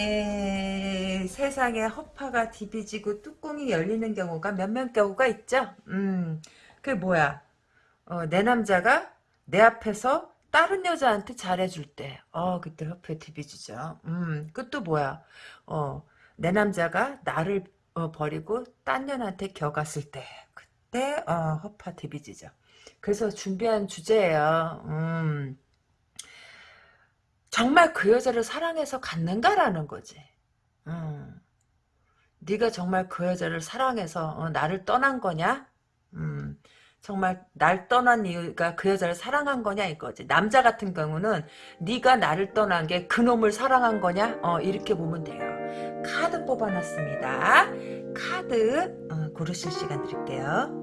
에, 세상에 허파가 디비지고 뚜껑이 열리는 경우가 몇몇 경우가 있죠. 음, 그게 뭐야? 어, 내 남자가 내 앞에서 다른 여자한테 잘해줄 때, 어, 그때 허파 디비지죠. 음, 그것도 뭐야? 어, 내 남자가 나를 어, 버리고 딴 년한테 겨갔을 때, 그때 어, 허파 디비지죠. 그래서 준비한 주제예요. 음. 정말 그 여자를 사랑해서 갔는가라는 거지. 음. 네가 정말 그 여자를 사랑해서 어, 나를 떠난 거냐? 음. 정말 날 떠난 이유가 그 여자를 사랑한 거냐 이거지. 남자 같은 경우는 네가 나를 떠난 게 그놈을 사랑한 거냐? 어, 이렇게 보면 돼요. 카드 뽑아놨습니다. 카드 어, 고르실 시간 드릴게요.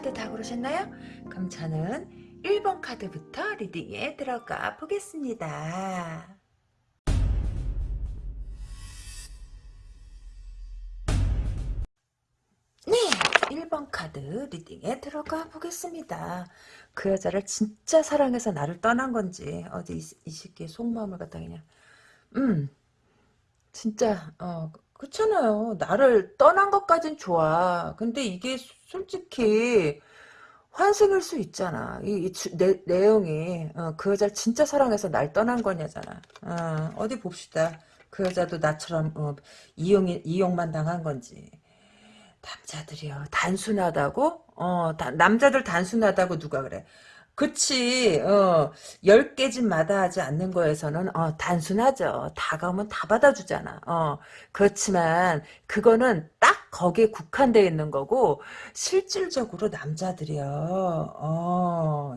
카드 다 고르셨나요? 그럼 저는 1번 카드부터 리딩에 들어가 보겠습니다. 네, 1번 카드 리딩에 들어가 보겠습니다. 그 여자를 진짜 사랑해서 나를 떠난 건지 어디 이, 이 새끼의 속마음을 갖다 그냥 음 진짜 어 그렇잖아요. 나를 떠난 것까진 좋아. 근데 이게 솔직히 환생일 수 있잖아. 이, 이 주, 내, 내용이 어, 그 여자를 진짜 사랑해서 날 떠난 거냐잖아. 어, 디 봅시다. 그 여자도 나처럼 어, 이용 이용만 당한 건지. 남자들이요 단순하다고? 어 다, 남자들 단순하다고 누가 그래? 그치 어 10개 집 마다 하지 않는 거에서는 어 단순하죠 다가오면 다 받아주잖아 어 그렇지만 그거는 딱 거기에 국한되어 있는 거고 실질적으로 남자들이요 어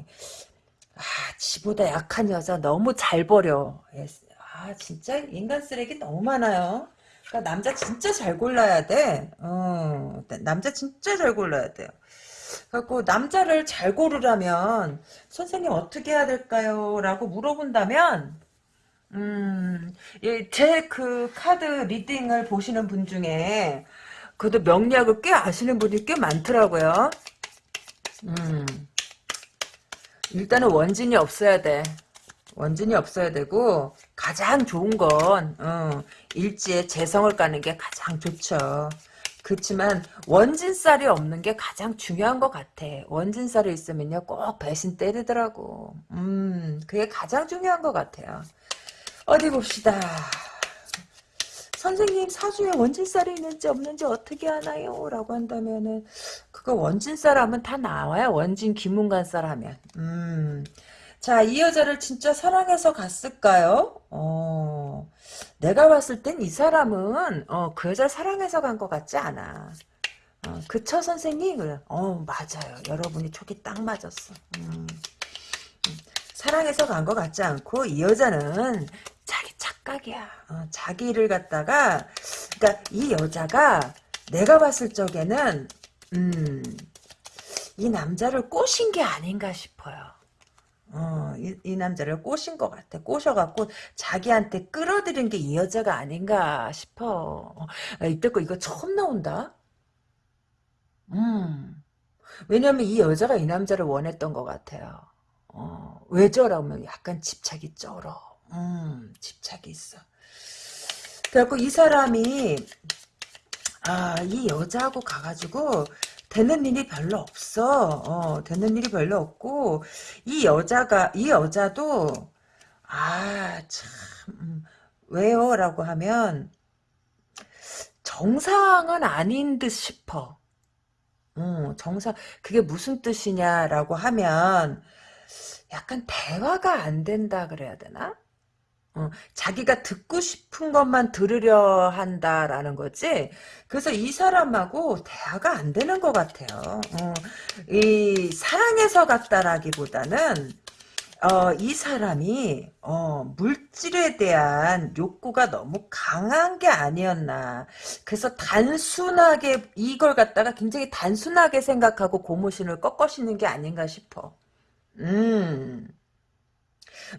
아, 지보다 약한 여자 너무 잘 버려. 아, 진짜 인간 쓰레기 너무 많아요. 그러니까 남자 진짜 잘 골라야 돼. 어, 남자 진짜 잘 골라야 돼요. 그래갖고 남자를 잘 고르려면 선생님 어떻게 해야 될까요? 라고 물어본다면 음, 예, 제그 카드 리딩을 보시는 분 중에 그래도 명리학을 꽤 아시는 분이 꽤 많더라고요. 음, 일단은 원진이 없어야 돼. 원진이 없어야 되고 가장 좋은 건 어, 일지에 재성을 까는 게 가장 좋죠. 그렇지만 원진살이 없는 게 가장 중요한 것 같아. 원진살이 있으면요 꼭 배신 때리더라고. 음 그게 가장 중요한 것 같아요. 어디 봅시다. 선생님 사주에 원진살이 있는지 없는지 어떻게 하나요? 라고 한다면은 그거 원진살 하면 다 나와요. 원진 김문간살 하면. 음 자, 이 여자를 진짜 사랑해서 갔을까요? 어, 내가 봤을 땐 이 사람은, 어, 그 여자를 사랑해서 간 것 같지 않아. 어, 그쵸, 선생님? 그래. 어, 맞아요. 여러분이 촉이 딱 맞았어. 음, 음. 사랑해서 간 것 같지 않고, 이 여자는 자기 착각이야. 어, 자기를 갖다가, 그니까 이 여자가 내가 봤을 적에는, 음, 이 남자를 꼬신 게 아닌가 싶어요. 어, 이, 이, 남자를 꼬신 것 같아. 꼬셔갖고 자기한테 끌어들인 게 이 여자가 아닌가 싶어. 어, 이때 거 이거 처음 나온다? 음. 왜냐면 이 여자가 이 남자를 원했던 것 같아요. 어, 왜 저라면 약간 집착이 쩔어. 음, 집착이 있어. 그래갖고 이 사람이, 아, 이 여자하고 가가지고, 되는 일이 별로 없어. 어, 되는 일이 별로 없고 이 여자가 이 여자도 아 참 왜요? 라고 하면 정상은 아닌 듯 싶어. 어, 정상 그게 무슨 뜻이냐라고 하면 약간 대화가 안 된다 그래야 되나? 어, 자기가 듣고 싶은 것만 들으려 한다라는 거지. 그래서 이 사람하고 대화가 안 되는 것 같아요. 어, 이 사랑해서 갔다라기보다는 어, 이 사람이 어, 물질에 대한 욕구가 너무 강한 게 아니었나. 그래서 단순하게 이걸 갖다가 굉장히 단순하게 생각하고 고무신을 꺾어시는 게 아닌가 싶어. 음.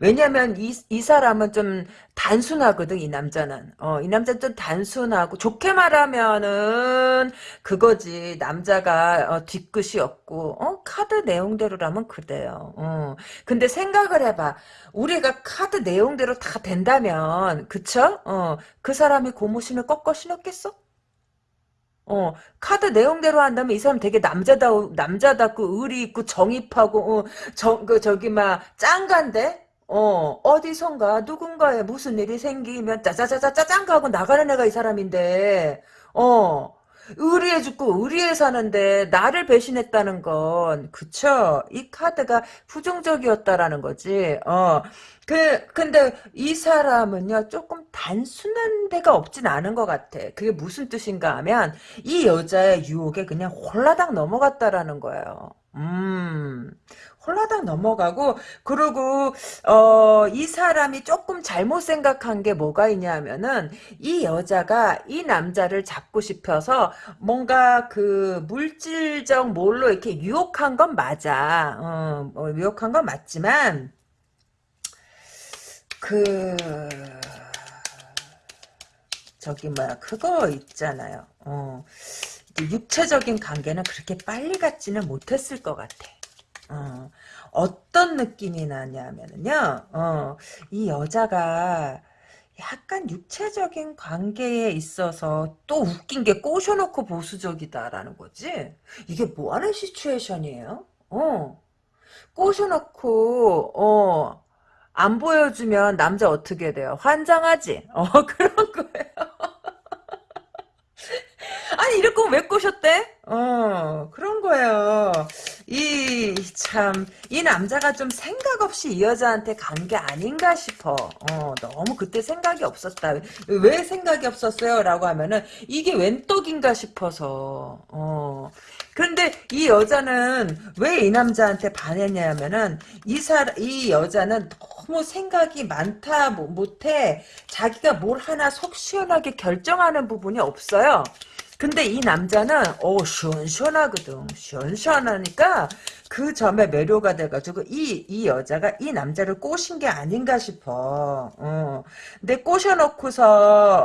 왜냐면 이, 이 사람은 좀 단순하거든, 이 남자는. 어, 이 남자는 좀 단순하고, 좋게 말하면은, 그거지. 남자가, 어, 뒤끝이 없고, 어, 카드 내용대로라면 그래요. 어. 근데 생각을 해봐. 우리가 카드 내용대로 다 된다면, 그쵸? 어, 그 사람이 고무신을 꺾어 신었겠어? 어, 카드 내용대로 한다면 이 사람 되게 남자다우, 남자답고, 의리 있고, 정입하고, 어, 정, 그, 저기, 막, 짱간데? 어, 어디선가, 누군가에 무슨 일이 생기면, 짜자자자짜짱 가고 나가는 애가 이 사람인데, 어, 의리해 죽고 의리해 사는데, 나를 배신했다는 건, 그쵸? 이 카드가 부정적이었다라는 거지, 어. 그, 근데 이 사람은요, 조금 단순한 데가 없진 않은 것 같아. 그게 무슨 뜻인가 하면, 이 여자의 유혹에 그냥 홀라당 넘어갔다라는 거예요. 음, 홀라당 넘어가고, 그리고, 어, 이 사람이 조금 잘못 생각한 게 뭐가 있냐 하면은, 이 여자가 이 남자를 잡고 싶어서, 뭔가 그, 물질적 뭘로 이렇게 유혹한 건 맞아. 어, 어, 유혹한 건 맞지만, 그, 저기 뭐야 그거 있잖아요. 어, 육체적인 관계는 그렇게 빨리 갖지는 못했을 것 같아. 어, 어떤 느낌이 나냐면요. 어, 이 여자가 약간 육체적인 관계에 있어서 또 웃긴 게 꼬셔놓고 보수적이다라는 거지. 이게 뭐 하는 시츄에이션이에요? 어. 꼬셔놓고 어. 안 보여주면 남자 어떻게 돼요? 환장하지? 어, 그런 거예요. 아니, 이럴 거면 왜 꼬셨대? 어, 그런 거예요. 이, 참, 이 남자가 좀 생각 없이 이 여자한테 간 게 아닌가 싶어. 어, 너무 그때 생각이 없었다. 왜 생각이 없었어요? 라고 하면은, 이게 웬 떡인가 싶어서, 어. 그런데 이 여자는 왜 이 남자한테 반했냐면은, 이 사, 이 여자는 너무 생각이 많다 못해, 자기가 뭘 하나 속 시원하게 결정하는 부분이 없어요. 근데 이 남자는 어 시원시원하거든. 시원시원하니까 그 점에 매료가 돼가지고 이, 이 여자가 이 남자를 꼬신 게 아닌가 싶어. 어. 근데 꼬셔놓고서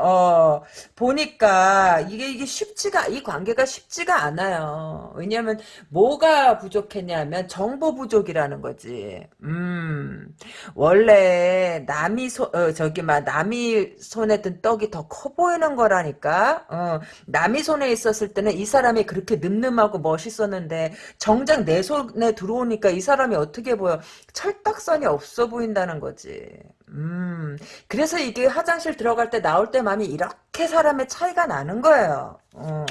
어, 보니까 이게 이게 쉽지가 이 관계가 쉽지가 않아요. 왜냐하면 뭐가 부족했냐면 정보 부족이라는 거지. 음 원래 남이 소 어, 저기 막 남이 손에 든 떡이 더 커 보이는 거라니까. 어, 남이 손에 있었을 때는 이 사람이 그렇게 늠름하고 멋있었는데 정작 내 손. 내 들어오니까 이 사람이 어떻게 보여? 철딱선이 없어 보인다는 거지. 음, 그래서 이게 화장실 들어갈 때 나올 때 마음이 이렇게 사람의 차이가 나는 거예요. 어.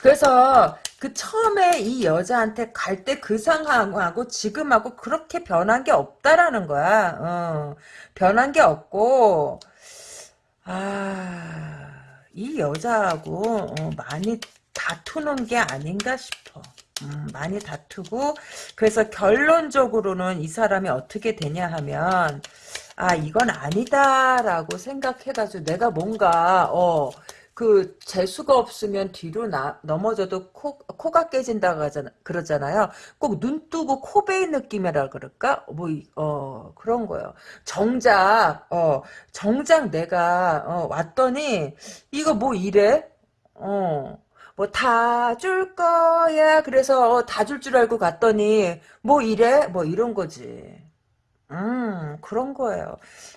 그래서 그 처음에 이 여자한테 갈 때 그 상황하고 지금하고 그렇게 변한 게 없다라는 거야. 어. 변한 게 없고, 아, 이 여자하고 어, 많이 다투는 게 아닌가 싶어. 음, 많이 다투고 그래서 결론적으로는 이 사람이 어떻게 되냐 하면 아 이건 아니다라고 생각해가지고 내가 뭔가 어 그 재수가 없으면 뒤로 나, 넘어져도 코, 코가 깨진다 그러잖아요. 꼭 눈 뜨고 코 베인 느낌이라 그럴까? 뭐, 어, 그런 거요. 정작, 어, 정작 내가, 어, 왔더니, 이거 뭐 이래? 어, 뭐다 줄 거야. 그래서 다 줄 줄 알고 갔더니 뭐 이래? 뭐 이런 거지. 음, 그런 거예요.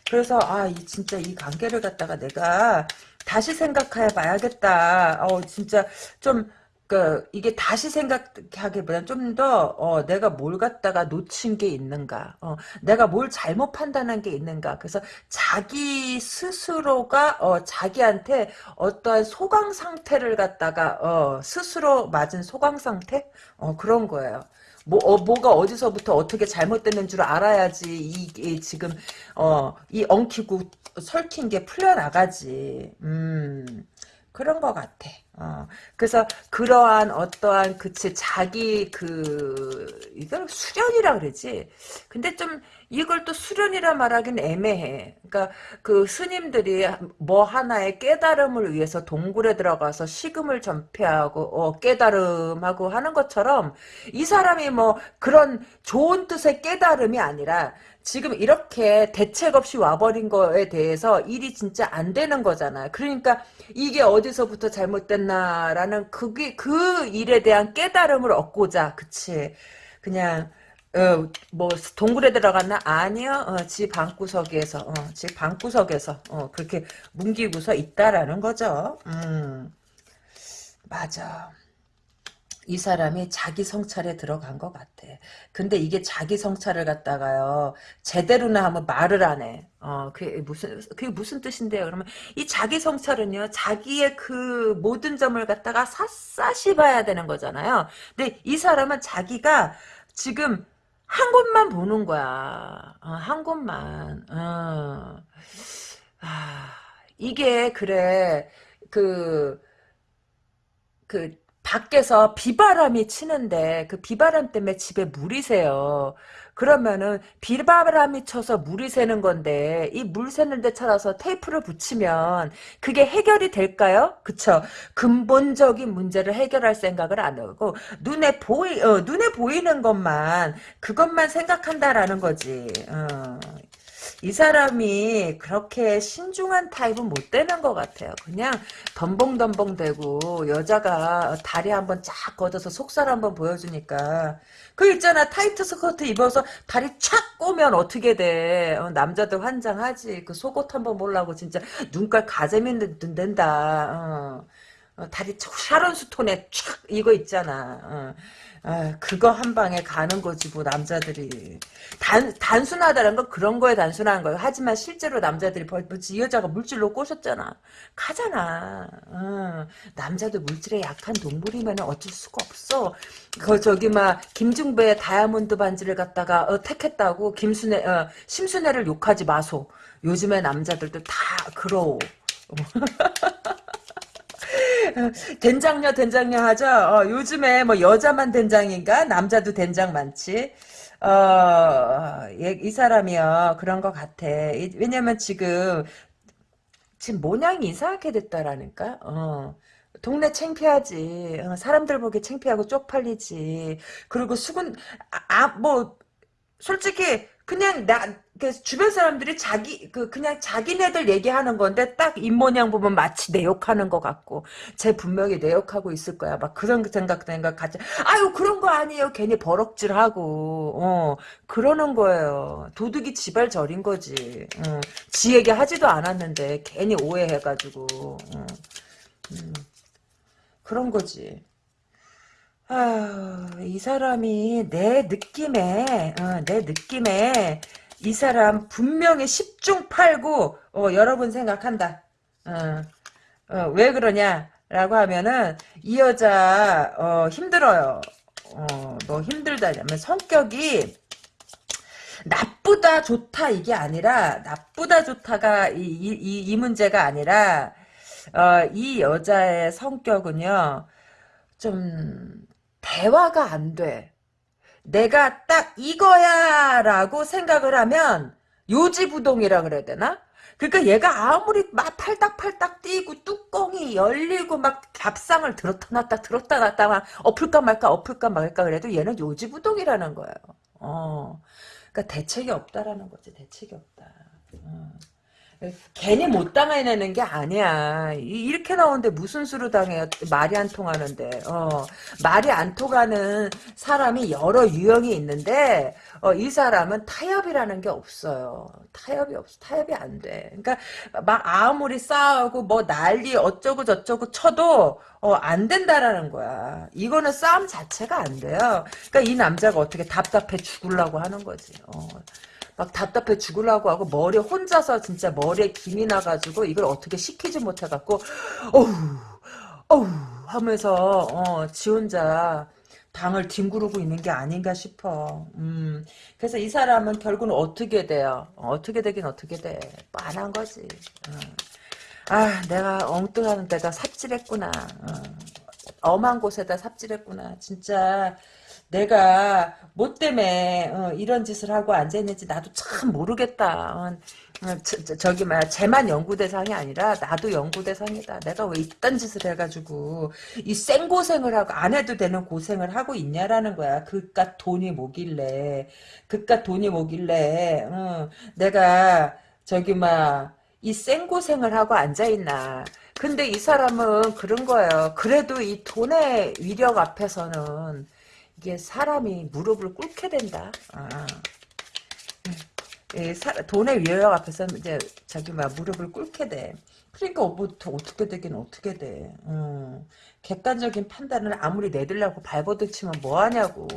그래서 아, 이 진짜 이 관계를 갖다가 내가 다시 생각해 봐야겠다. 어, 진짜 좀 그 이게 다시 생각하기보다는 좀더 어, 내가 뭘 갖다가 놓친 게 있는가, 어, 내가 뭘 잘못 판단한 게 있는가. 그래서 자기 스스로가 어, 자기한테 어떠한 소강 상태를 갖다가 어, 스스로 맞은 소강 상태, 어, 그런 거예요. 뭐, 어, 뭐가 어디서부터 어떻게 잘못됐는 줄 알아야지, 이, 이 지금, 어, 이 엉키고 설킨 게 풀려나가지. 음, 그런 것 같아. 어, 그래서 그러한 어떠한 그치 자기 그 이걸 수련이라 그러지. 근데 좀 이걸 또 수련이라 말하긴 애매해. 그러니까 그 스님들이 뭐 하나의 깨달음을 위해서 동굴에 들어가서 식음을 전폐하고 어, 깨달음하고 하는 것처럼 이 사람이 뭐 그런 좋은 뜻의 깨달음이 아니라 지금 이렇게 대책 없이 와버린 거에 대해서 일이 진짜 안 되는 거잖아. 그러니까 이게 어디서부터 잘못됐나라는 그게 그 일에 대한 깨달음을 얻고자 그치? 그냥 어, 뭐 동굴에 들어갔나? 아니요. 어, 집 방구석에서 어, 집 방구석에서 어, 그렇게 뭉기고서 있다라는 거죠. 음. 맞아 이 사람이 자기 성찰에 들어간 것 같아. 근데 이게 자기 성찰을 갖다가요, 제대로나 하면 말을 안 해. 어, 그게 무슨, 그게 무슨 뜻인데요? 그러면 이 자기 성찰은요, 자기의 그 모든 점을 갖다가 샅샅이 봐야 되는 거잖아요. 근데 이 사람은 자기가 지금 한 곳만 보는 거야. 어, 한 곳만. 어. 아, 이게, 그래, 그, 그, 밖에서 비바람이 치는데 그 비바람 때문에 집에 물이 새요. 그러면은 비바람이 쳐서 물이 새는 건데 이 물 새는 데 찾아서 테이프를 붙이면 그게 해결이 될까요? 그쵸? 근본적인 문제를 해결할 생각을 안 하고 눈에 보이 어, 눈에 보이는 것만 그것만 생각한다라는 거지. 어. 이 사람이 그렇게 신중한 타입은 못 되는 것 같아요. 그냥 덤벙덤벙 대고 여자가 다리 한번 쫙 걷어서 속살 한번 보여주니까 그 있잖아 타이트 스커트 입어서 다리 촥 꼬면 어떻게 돼 어, 남자들 환장하지 그 속옷 한번 보려고 진짜 눈깔 가재미 는다 어. 어, 다리 샤론 스톤에 촥 이거 있잖아 어. 아, 그거 한 방에 가는 거지 뭐 남자들이 단 단순하다는 건 그런 거에 단순한 거예요. 하지만 실제로 남자들이 벌벌이 여자가 물질로 꼬셨잖아. 가잖아. 어, 남자도 물질에 약한 동물이면 어쩔 수가 없어. 그 저기 막 김중배의 다이아몬드 반지를 갖다가 어, 택했다고 김순애 어, 심순애를 욕하지 마소. 요즘에 남자들도 다 그러워. 된장녀 된장녀 하죠. 어, 요즘에 뭐 여자만 된장인가 남자도 된장 많지. 어, 얘, 이 사람이요 그런 것 같아. 이, 왜냐면 지금 지금 모양이 이상하게 됐다라니까. 어. 동네 창피하지. 어, 사람들 보기 창피하고 쪽팔리지. 그리고 수군 아뭐 솔직히 그냥 나, 그 주변 사람들이 자기, 그, 그냥 자기네들 얘기하는 건데, 딱 입모양 보면 마치 내 욕하는 것 같고, 쟤 분명히 내 욕하고 있을 거야. 막 그런 생각, 생각 같이, 아유, 그런 거 아니에요. 괜히 버럭질 하고, 어, 그러는 거예요. 도둑이 지발 저린 거지. 어, 지 얘기 하지도 않았는데, 괜히 오해해가지고, 어, 음, 그런 거지. 아, 이 사람이 내 느낌에, 어, 내 느낌에 이 사람 분명히 10중 8구 어, 여러분 생각한다. 어, 어, 왜 그러냐라고 하면은 이 여자 어, 힘들어요. 어, 뭐 힘들다냐면 성격이 나쁘다 좋다 이게 아니라 나쁘다 좋다가 이, 이, 이 문제가 아니라 어, 이 여자의 성격은요 좀 대화가 안 돼. 내가 딱 이거야 라고 생각을 하면 요지부동이라 그래야 되나? 그러니까 얘가 아무리 막 팔딱팔딱 뛰고 뚜껑이 열리고 막 밥상을 들었다 놨다 들었다 놨다 막 엎을까 말까 엎을까 말까 그래도 얘는 요지부동이라는 거예요. 어. 그러니까 대책이 없다라는 거지. 대책이 없다. 어. 괜히 못 당해내는 게 아니야. 이렇게 나오는데 무슨 수로 당해요? 말이 안 통하는데. 어, 말이 안 통하는 사람이 여러 유형이 있는데 어, 이 사람은 타협이라는 게 없어요. 타협이 없어. 타협이 안 돼. 그러니까 막 아무리 싸우고 뭐 난리 어쩌고 저쩌고 쳐도 어, 안 된다라는 거야. 이거는 싸움 자체가 안 돼요. 그러니까 이 남자가 어떻게 답답해 죽으려고 하는 거지. 어. 막 답답해 죽으려고 하고 머리 혼자서 진짜 머리에 김이 나가지고 이걸 어떻게 시키지 못해갖고 어우 어우 하면서 어, 지 혼자 방을 뒹구르고 있는 게 아닌가 싶어. 음, 그래서 이 사람은 결국은 어떻게 돼요? 어, 떻게 되긴 어떻게 돼? 빤한 거지. 어. 아 내가 엉뚱한 데다 삽질했구나 어. 엄한 곳에다 삽질했구나 진짜 내가 뭐 때문에 어, 이런 짓을 하고 앉아있는지 나도 참 모르겠다. 어, 어, 저, 기 뭐야 쟤만 연구 대상이 아니라 나도 연구 대상이다. 내가 왜 이딴 짓을 해가지고 이 생고생을 하고 안 해도 되는 고생을 하고 있냐라는 거야. 그깟 돈이 뭐길래 그깟 돈이 뭐길래 어, 내가 저기 막 이 생고생을 하고 앉아있나. 근데 이 사람은 그런 거예요. 그래도 이 돈의 위력 앞에서는 이게 사람이 무릎을 꿇게 된다. 아. 예, 사, 돈의 위협 앞에서 이제 자기 막 무릎을 꿇게 돼. 그러니까 뭐 어떻게 되긴 어떻게 돼. 음. 객관적인 판단을 아무리 내들라고 발버둥 치면 뭐하냐고.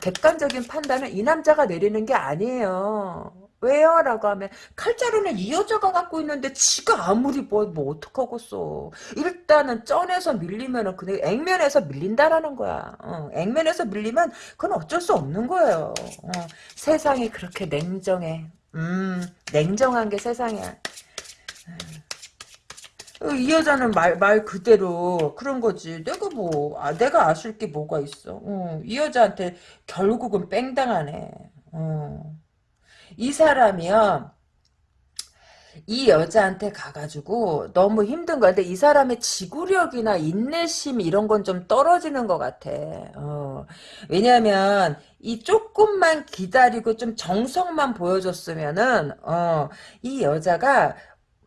객관적인 판단은 이 남자가 내리는 게 아니에요. 왜요? 라고 하면 칼자루는 이 여자가 갖고 있는데 지가 아무리 뭐, 뭐 어떡하겠어. 일단은 쩐에서 밀리면은 그냥 액면에서 밀린다라는 거야. 어, 액면에서 밀리면 그건 어쩔 수 없는 거예요. 어, 세상이 그렇게 냉정해. 음, 냉정한 게 세상이야. 어, 이 여자는 말, 말 그대로 그런 거지. 내가 뭐, 아, 내가 아실 게 뭐가 있어. 어, 이 여자한테 결국은 뺑당하네. 어. 이 사람이요. 이 여자한테 가가지고 너무 힘든 거야. 근데 이 사람의 지구력이나 인내심 이런 건 좀 떨어지는 것 같아. 어. 왜냐면 이 조금만 기다리고 좀 정성만 보여줬으면은 어, 이 여자가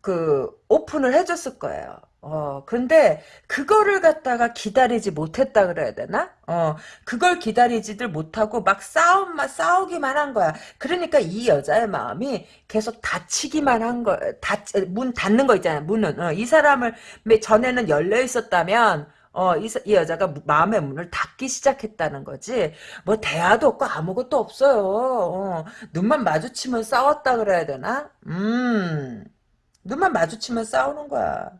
그 오픈을 해줬을 거예요. 어, 근데 그거를 갖다가 기다리지 못했다 그래야 되나? 어, 그걸 기다리지들 못하고 막 싸움만 싸우기만 한 거야. 그러니까 이 여자의 마음이 계속 닫히기만 한 거, 닫, 문 닫는 거 있잖아요. 문은. 어, 이 사람을 전에는 열려 있었다면 어, 이, 이, 여자가 마음의 문을 닫기 시작했다는 거지. 뭐, 대화도 없고 아무것도 없어요. 어, 눈만 마주치면 싸웠다 그래야 되나? 음, 눈만 마주치면 싸우는 거야.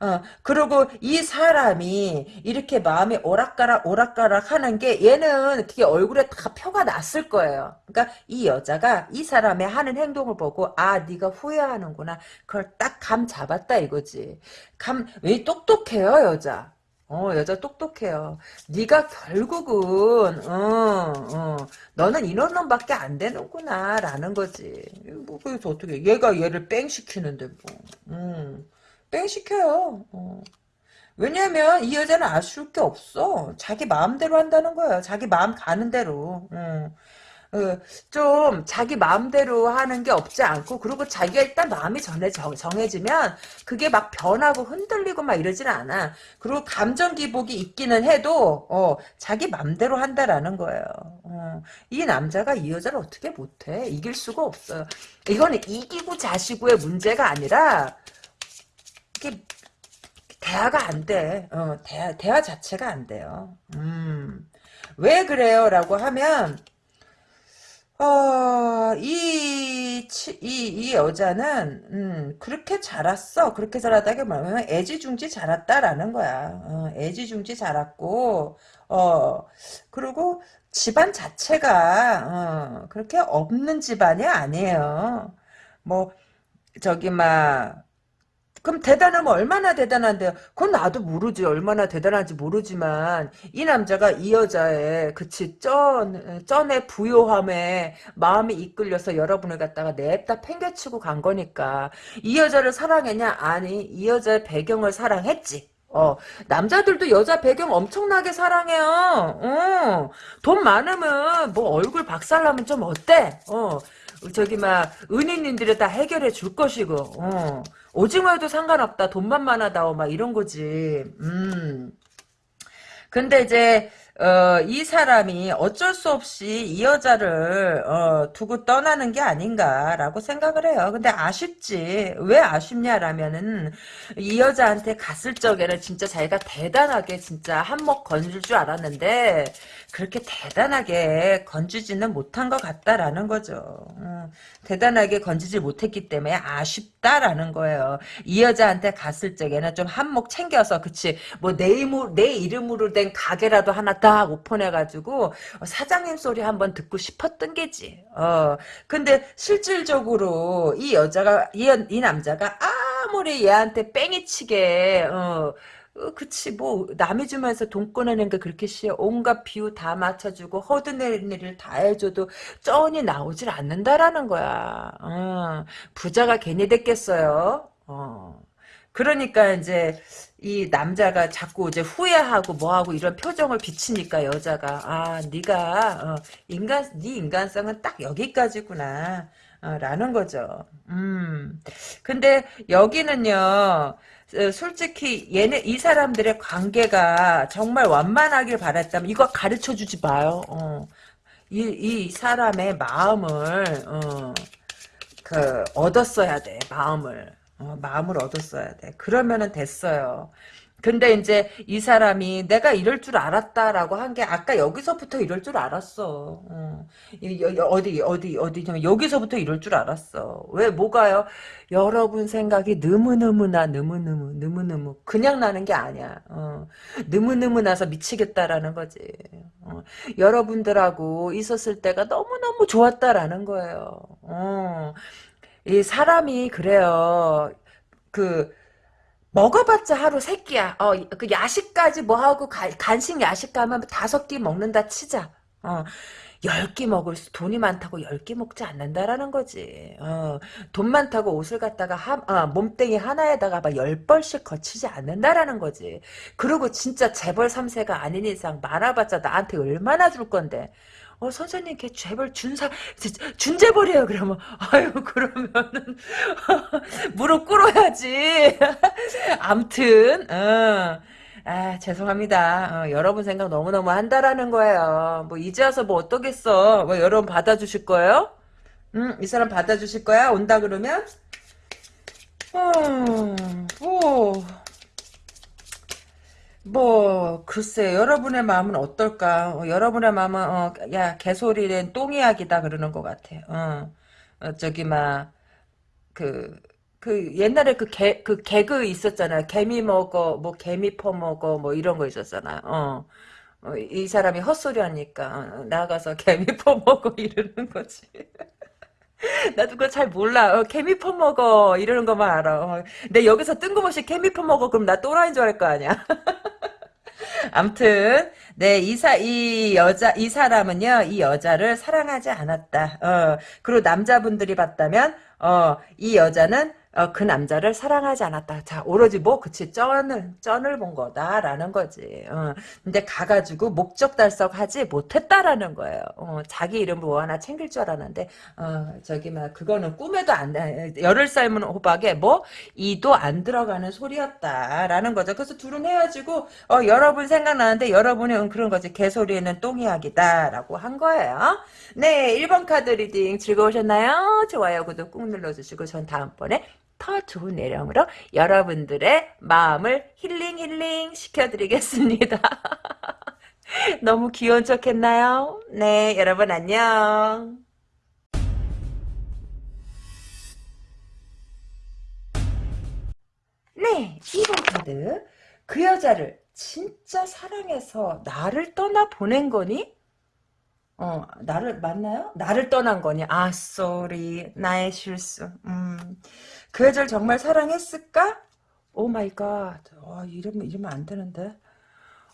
어, 그리고 이 사람이 이렇게 마음이 오락가락 오락가락 하는 게 얘는 그게 얼굴에 다 표가 났을 거예요. 그러니까 이 여자가 이 사람의 하는 행동을 보고 아 네가 후회하는구나. 그걸 딱 감 잡았다 이거지. 감 왜 똑똑해요 여자. 어 여자 똑똑해요. 네가 결국은 어, 어, 너는 이런 놈밖에 안 되는구나 라는 거지. 뭐 그래서 어떻게 얘가 얘를 뺑 시키는데 뭐. 음. 뺑 시켜요. 어. 왜냐면 이 여자는 아쉬울 게 없어. 자기 마음대로 한다는 거예요. 자기 마음 가는 대로. 어. 어, 좀 자기 마음대로 하는 게 없지 않고 그리고 자기가 일단 마음이 전해 정, 해지면 그게 막 변하고 흔들리고 막 이러진 않아. 그리고 감정 기복이 있기는 해도 어, 자기 마음대로 한다라는 거예요. 어, 이 남자가 이 여자를 어떻게 못해? 이길 수가 없어요. 이거는 이기고 자시고의 문제가 아니라 이게 대화가 안 돼. 어, 대화, 대화 자체가 안 돼요. 음. 왜 그래요? 라고 하면, 어, 이, 이, 이 여자는, 음, 그렇게 자랐어. 그렇게 뭐냐면, 애지중지 자랐다라는 거야. 어, 애지중지 자랐고, 어, 그리고 집안 자체가, 어, 그렇게 없는 집안이 아니에요. 뭐, 저기, 막, 그럼 대단하면 얼마나 대단한데요? 그건 나도 모르지. 얼마나 대단한지 모르지만 이 남자가 이 여자의 그치 쩐 쩐의 부요함에 마음이 이끌려서 여러분을 갖다가 냅다 팽개치고 간 거니까 이 여자를 사랑했냐? 아니 이 여자의 배경을 사랑했지. 어, 남자들도 여자 배경 엄청나게 사랑해요. 어, 돈 많으면 뭐 얼굴 박살나면 좀 어때? 어, 저기 막 은인님들이 다 해결해 줄 것이고. 어. 오징어에도 상관없다. 돈만 많아다오. 막 이런 거지. 음. 근데 이제 어, 이 사람이 어쩔 수 없이 이 여자를 어, 두고 떠나는 게 아닌가라고 생각을 해요. 근데 아쉽지. 왜 아쉽냐라면은 이 여자한테 갔을 적에는 진짜 자기가 대단하게 진짜 한몫 건질 줄 알았는데 그렇게 대단하게 건지지는 못한 것 같다라는 거죠. 음, 대단하게 건지지 못했기 때문에 아쉽다라는 거예요. 이 여자한테 갔을 적에는 좀 한몫 챙겨서 그치 뭐 내 이름 내 이름으로 된 가게라도 하나 딱 오픈해가지고 사장님 소리 한번 듣고 싶었던 게지. 어 근데 실질적으로 이 여자가 이, 이 남자가 아 아무리 얘한테 뺑이 치게 어, 어, 그치 뭐 남이 주면서 돈 꺼내는 게 그렇게 쉬워 온갖 비유 다 맞춰주고 허드내린 일을 다 해줘도 쩐이 나오질 않는다라는 거야 어, 부자가 괜히 됐겠어요 어. 그러니까 이제 이 남자가 자꾸 이제 후회하고 뭐하고 이런 표정을 비치니까 여자가 아 네가 어, 인간 네 인간성은 딱 여기까지구나 어, 라는 거죠. 음. 근데 여기는요. 어, 솔직히 얘네 이 사람들의 관계가 정말 완만하길 바랬다면 이거 가르쳐 주지 마요. 어. 이, 이 사람의 마음을 어, 그 얻었어야 돼. 마음을. 어, 마음을 얻었어야 돼. 그러면은 됐어요. 근데 이제 이 사람이 내가 이럴 줄 알았다라고 한 게 아까 여기서부터 이럴 줄 알았어. 어. 어디 어디 어디냐면 여기서부터 이럴 줄 알았어. 왜 뭐가요? 여러분 생각이 너무너무나 너무너무 너무너무 그냥 나는 게 아니야. 어. 너무너무 나서 미치겠다라는 거지. 어. 여러분들하고 있었을 때가 너무너무 좋았다라는 거예요. 어. 이 사람이 그래요. 그 먹어봤자 하루 세 끼야. 어, 그 야식까지 뭐 하고 가, 간식 야식 가면 다섯 끼 먹는다 치자. 어. 열끼 먹을 수, 돈이 많다고 열끼 먹지 않는다라는 거지. 어, 돈 많다고 옷을 갖다가 하, 아, 몸뚱이 하나에다가 막열 벌씩 거치지 않는다라는 거지. 그리고 진짜 재벌 3세가 아닌 이상 말아봤자 나한테 얼마나 줄 건데. 어, 선생님, 걔 재벌 준사, 준재벌이에요, 그러면. 아유, 그러면은, 무릎 꿇어야지. 암튼, 어. 아, 죄송합니다. 어, 여러분 생각 너무너무 한다라는 거예요. 뭐, 이제 와서 뭐 어떠겠어. 뭐, 여러분 받아주실 거예요? 응, 이 사람 받아주실 거야? 온다 그러면? 음, 뭐, 뭐 글쎄 여러분의 마음은 어떨까? 어, 여러분의 마음은 어, 야 개소리는 똥이야기다 그러는 것 같아. 어, 어 저기 막그그 옛날에 그 개 그 개그 있었잖아요. 개미 먹어 뭐 개미 퍼먹어 뭐 이런 거 있었잖아요. 어. 어, 이 사람이 헛소리 하니까 어, 나가서 개미 퍼먹어 이러는 거지. 나도 그거 잘 몰라. 어, 개미 퍼먹어 이러는 것만 알아. 어, 근데 여기서 뜬금없이 개미 퍼먹어 그럼 나 또라이인 줄 알 거 아니야. 암튼 네 이사 이 여자 이 사람은요 이 여자를 사랑하지 않았다. 어 그리고 남자분들이 봤다면 어 이 여자는 어, 그 남자를 사랑하지 않았다. 자, 오로지 뭐, 그치, 쩐을, 쩐을 본 거다라는 거지. 어, 근데 가가지고 목적 달성하지 못했다라는 거예요. 어, 자기 이름 뭐 하나 챙길 줄 알았는데, 어, 저기, 막, 그거는 꿈에도 안, 열흘 삶은 호박에 뭐, 이도 안 들어가는 소리였다라는 거죠. 그래서 둘은 헤어지고, 어, 여러분 생각나는데, 여러분이 응, 그런 거지. 개소리는 똥이야기다라고 한 거예요. 네, 1번 카드 reading 즐거우셨나요? 좋아요, 구독 꾹 눌러주시고, 전 다음번에 더 좋은 내용으로 여러분들의 마음을 힐링 힐링 시켜드리겠습니다. 너무 귀여운 척 했나요? 네, 여러분 안녕. 네, 2번 카드. 그 여자를 진짜 사랑해서 나를 떠나 보낸 거니? 어, 나를, 맞나요? 나를 떠난 거니? 아, sorry. 나의 실수. 음. 그 여자를 정말 사랑했을까? oh my god. 와, 이러면, 이러면 안 되는데.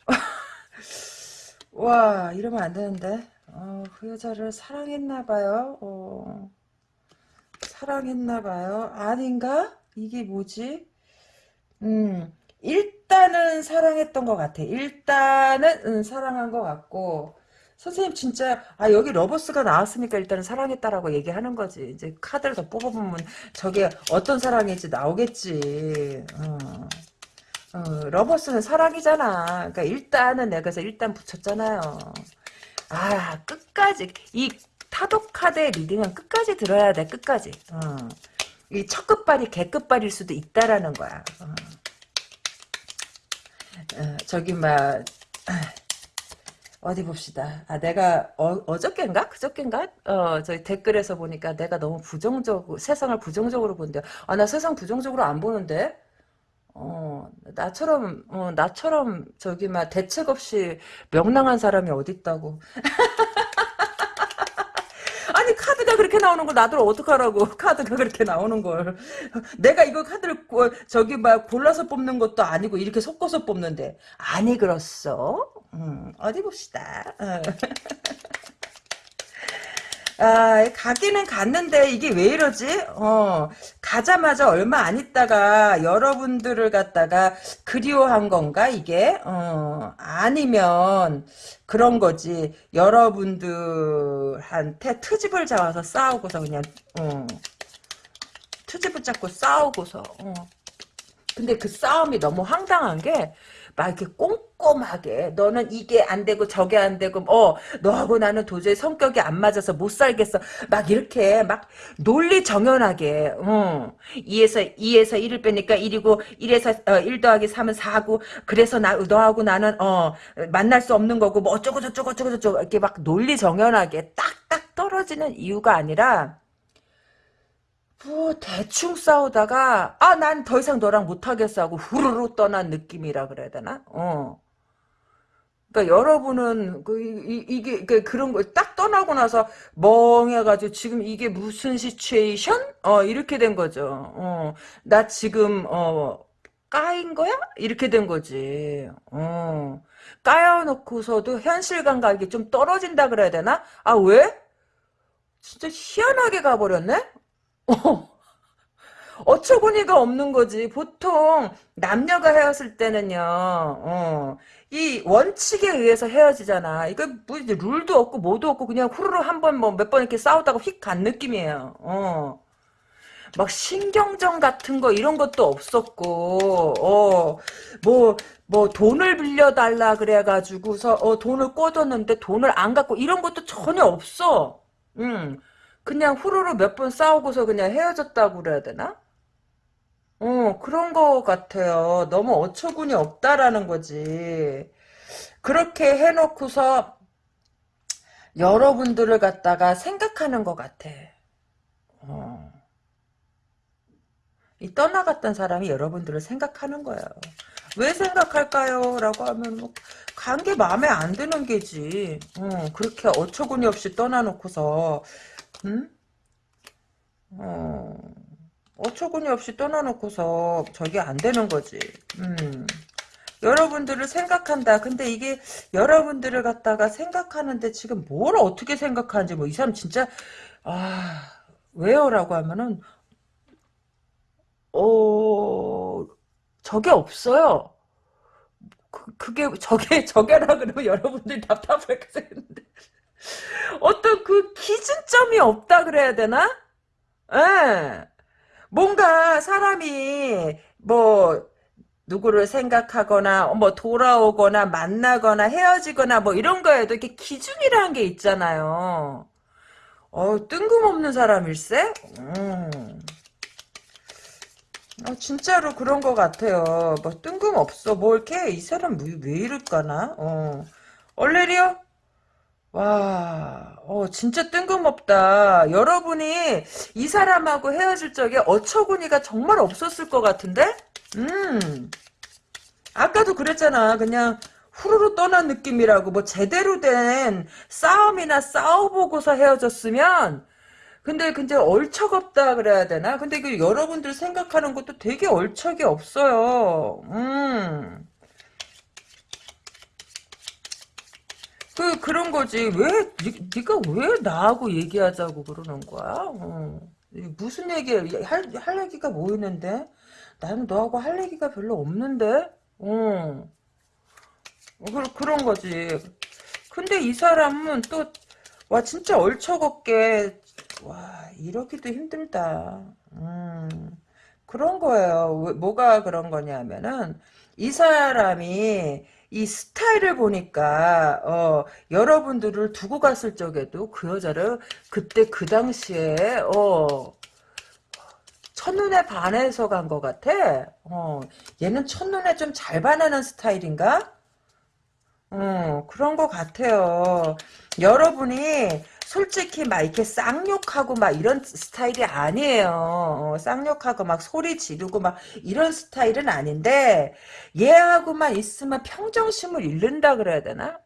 와, 이러면 안 되는데. 어, 그 여자를 사랑했나봐요. 어, 사랑했나봐요. 아닌가? 이게 뭐지? 음, 일단은 사랑했던 것 같아. 일단은 음, 사랑한 것 같고, 선생님 진짜 아 여기 Lovers가 나왔으니까 일단은 사랑했다라고 얘기하는 거지. 이제 카드를 더 뽑아보면 저게 어떤 사랑인지 나오겠지. 어. 어, Lovers는 사랑이잖아. 그러니까 일단은 내가 그래서 일단 붙였잖아요. 아 끝까지 이 타로 카드의 reading은 끝까지 들어야 돼. 끝까지. 어. 이첫 끝발이 개끝발일 수도 있다라는 거야. 어. 어, 저기 막 어디 봅시다. 아, 내가 어, 저께인가 그저께인가? 어, 저희 댓글에서 보니까 내가 너무 부정적으로 세상을 부정적으로 본대. 아, 나 세상 부정적으로 안 보는데. 어, 나처럼 어, 나처럼 저기 막 대책 없이 명랑한 사람이 어디 있다고. 카드가 그렇게 나오는 걸 나도 어떡하라고. 카드가 그렇게 나오는 걸. 내가 이거 카드를 고- 저기 막 골라서 뽑는 것도 아니고 이렇게 섞어서 뽑는데. 아니 그렇소? 음, 어디 봅시다. 어. 아, 가기는 갔는데 이게 왜 이러지? 어, 가자마자 얼마 안 있다가 여러분들을 갖다가 그리워한 건가 이게? 어, 아니면 그런 거지. 여러분들한테 트집을 잡아서 싸우고서 그냥 어, 트집을 잡고 싸우고서 어. 근데 그 싸움이 너무 황당한 게, 막 이렇게 꼼꼼하게, 너는 이게 안 되고 저게 안 되고, 어, 너하고 나는 도저히 성격이 안 맞아서 못 살겠어. 막 이렇게, 막 논리 정연하게, 어, 2에서, 2에서 1을 빼니까 1이고, 1에서, 어, 1 더하기 3은 4고, 그래서 나, 너하고 나는, 어, 만날 수 없는 거고, 뭐 어쩌고 저쩌고 저쩌고 저쩌고, 이렇게 막 논리 정연하게 딱딱 떨어지는 이유가 아니라, 뭐 대충 싸우다가 아 난 더 이상 너랑 못하겠어 하고 후루루 떠난 느낌이라 그래야 되나? 어. 그러니까 여러분은 그 이, 이, 게 그, 그런 거딱 떠나고 나서 멍해가지고 지금 이게 무슨 시츄에이션? 어 이렇게 된 거죠. 어. 나 지금 어 까인 거야? 이렇게 된 거지. 어. 까여놓고서도 현실 감각이 좀 떨어진다 그래야 되나? 아 왜? 진짜 희한하게 가버렸네? 어. 어처구니가 없는 거지. 보통 남녀가 헤어질 때는요, 어, 이 원칙에 의해서 헤어지잖아. 이거 뭐 룰도 없고 뭐도 없고 그냥 후루루 한 번 뭐 몇 번 이렇게 싸우다가 휙 간 느낌이에요. 어. 막 신경전 같은 거 이런 것도 없었고, 어, 뭐, 뭐 돈을 빌려달라 그래가지고서 어, 돈을 꿔줬는데 돈을 안 갖고 이런 것도 전혀 없어. 음. 그냥 후루루 몇번 싸우고서 그냥 헤어졌다고 그래야 되나? 어, 그런 거 같아요. 너무 어처구니 없다라는 거지. 그렇게 해놓고서 여러분들을 갖다가 생각하는 것 같아. 어. 이 떠나갔던 사람이 여러분들을 생각하는 거예요. 왜 생각할까요? 라고 하면 뭐 관계 마음에 안 드는 게지. 어, 그렇게 어처구니 없이 떠나놓고서 음? 어, 어처구니 없이 떠나놓고서 저게 안 되는 거지. 음. 여러분들을 생각한다. 근데 이게 여러분들을 갖다가 생각하는데 지금 뭘 어떻게 생각하는지 뭐 이 사람 진짜 아 왜요? 라고 하면은 어 저게 없어요. 그, 그게 저게 저게라 그러면 여러분들이 답답할 것 같은데 어떤 그 기준점이 없다 그래야 되나? 예. 뭔가 사람이 뭐 누구를 생각하거나 뭐 돌아오거나 만나거나 헤어지거나 뭐 이런 거에도 이렇게 기준이라는 게 있잖아요. 어 뜬금없는 사람일세? 음. 어, 진짜로 그런 것 같아요. 뭐 뜬금없어. 뭐 이렇게 이 사람 왜, 왜 이럴까나? 어. 얼레리요? 와, 어, 진짜 뜬금없다. 여러분이 이 사람하고 헤어질 적에 어처구니가 정말 없었을 것 같은데? 음, 아까도 그랬잖아. 그냥 후루루 떠난 느낌이라고. 뭐 제대로 된 싸움이나 싸워보고서 헤어졌으면, 근데 근데 얼척없다 그래야 되나? 근데 그 여러분들 생각하는 것도 되게 얼척이 없어요. 음. 그 그런 거지 왜 니, 네가 왜 나하고 얘기하자고 그러는 거야? 어. 무슨 얘기 할, 할 얘기가 뭐 있는데? 나는 너하고 할 얘기가 별로 없는데? 어. 그, 그런 거지. 근데 이 사람은 또, 와, 진짜 얼척없게, 와, 이러기도 힘들다. 음, 그런 거예요. 왜- 뭐가 그런 거냐면은, 이 사람이, 이 스타일을 보니까 어 여러분들을 두고 갔을 적에도 그 여자를 그때 그 당시에 어 첫눈에 반해서 간 것 같아. 어 얘는 첫눈에 좀 잘 반하는 스타일인가? 어 그런 것 같아요. 여러분이 솔직히 막 이렇게 쌍욕하고 막 이런 스타일이 아니에요. 어, 쌍욕하고 막 소리 지르고 막 이런 스타일은 아닌데 얘하고만 있으면 평정심을 잃는다 그래야 되나?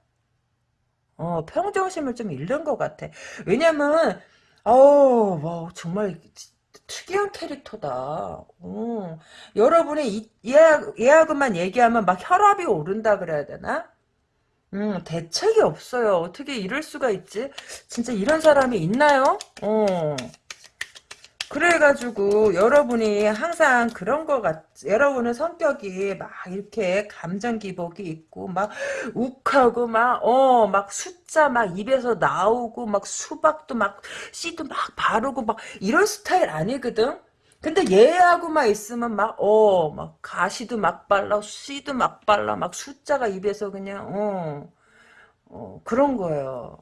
어, 평정심을 좀 잃는 것 같아. 왜냐면 아우, 뭐, 정말 특이한 캐릭터다. 어. 여러분이 얘하고만 얘기하면 막 혈압이 오른다 그래야 되나? 음, 대책이 없어요. 어떻게 이럴 수가 있지? 진짜 이런 사람이 있나요? 어. 그래가지고 여러분이 항상 그런 것 같, 여러분은 성격이 막 이렇게 감정 기복이 있고 막 욱하고 막 어 막 숫자 막 입에서 나오고 막 수박도 막 씨도 막 바르고 막 이런 스타일 아니거든. 근데 얘하고만 있으면 막 어 막 가시도 막 발라 씨도 막 발라 막 숫자가 입에서 그냥 어, 어 그런 거예요.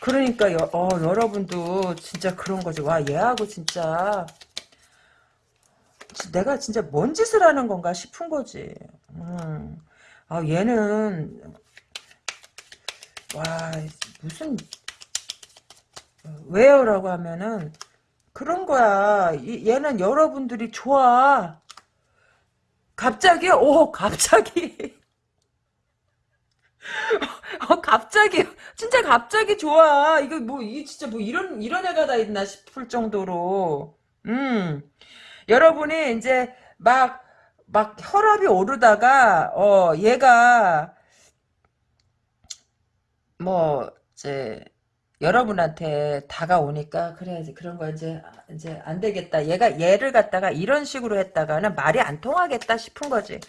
그러니까 여, 어, 여러분도 진짜 그런 거지. 와 얘하고 진짜 내가 진짜 뭔 짓을 하는 건가 싶은 거지. 음. 아 얘는 와 무슨 왜요 라고 하면은 그런 거야. 이, 얘는 여러분들이 좋아. 갑자기 오 갑자기 어, 갑자기, 진짜 갑자기 좋아. 이거 뭐, 이 진짜 뭐 이런, 이런 애가 다 있나 싶을 정도로. 음. 여러분이 이제 막, 막 혈압이 오르다가, 어, 얘가, 뭐, 이제, 여러분한테 다가오니까, 그래, 그런 거 이제, 이제 안 되겠다. 얘가, 얘를 갖다가 이런 식으로 했다가는 말이 안 통하겠다 싶은 거지.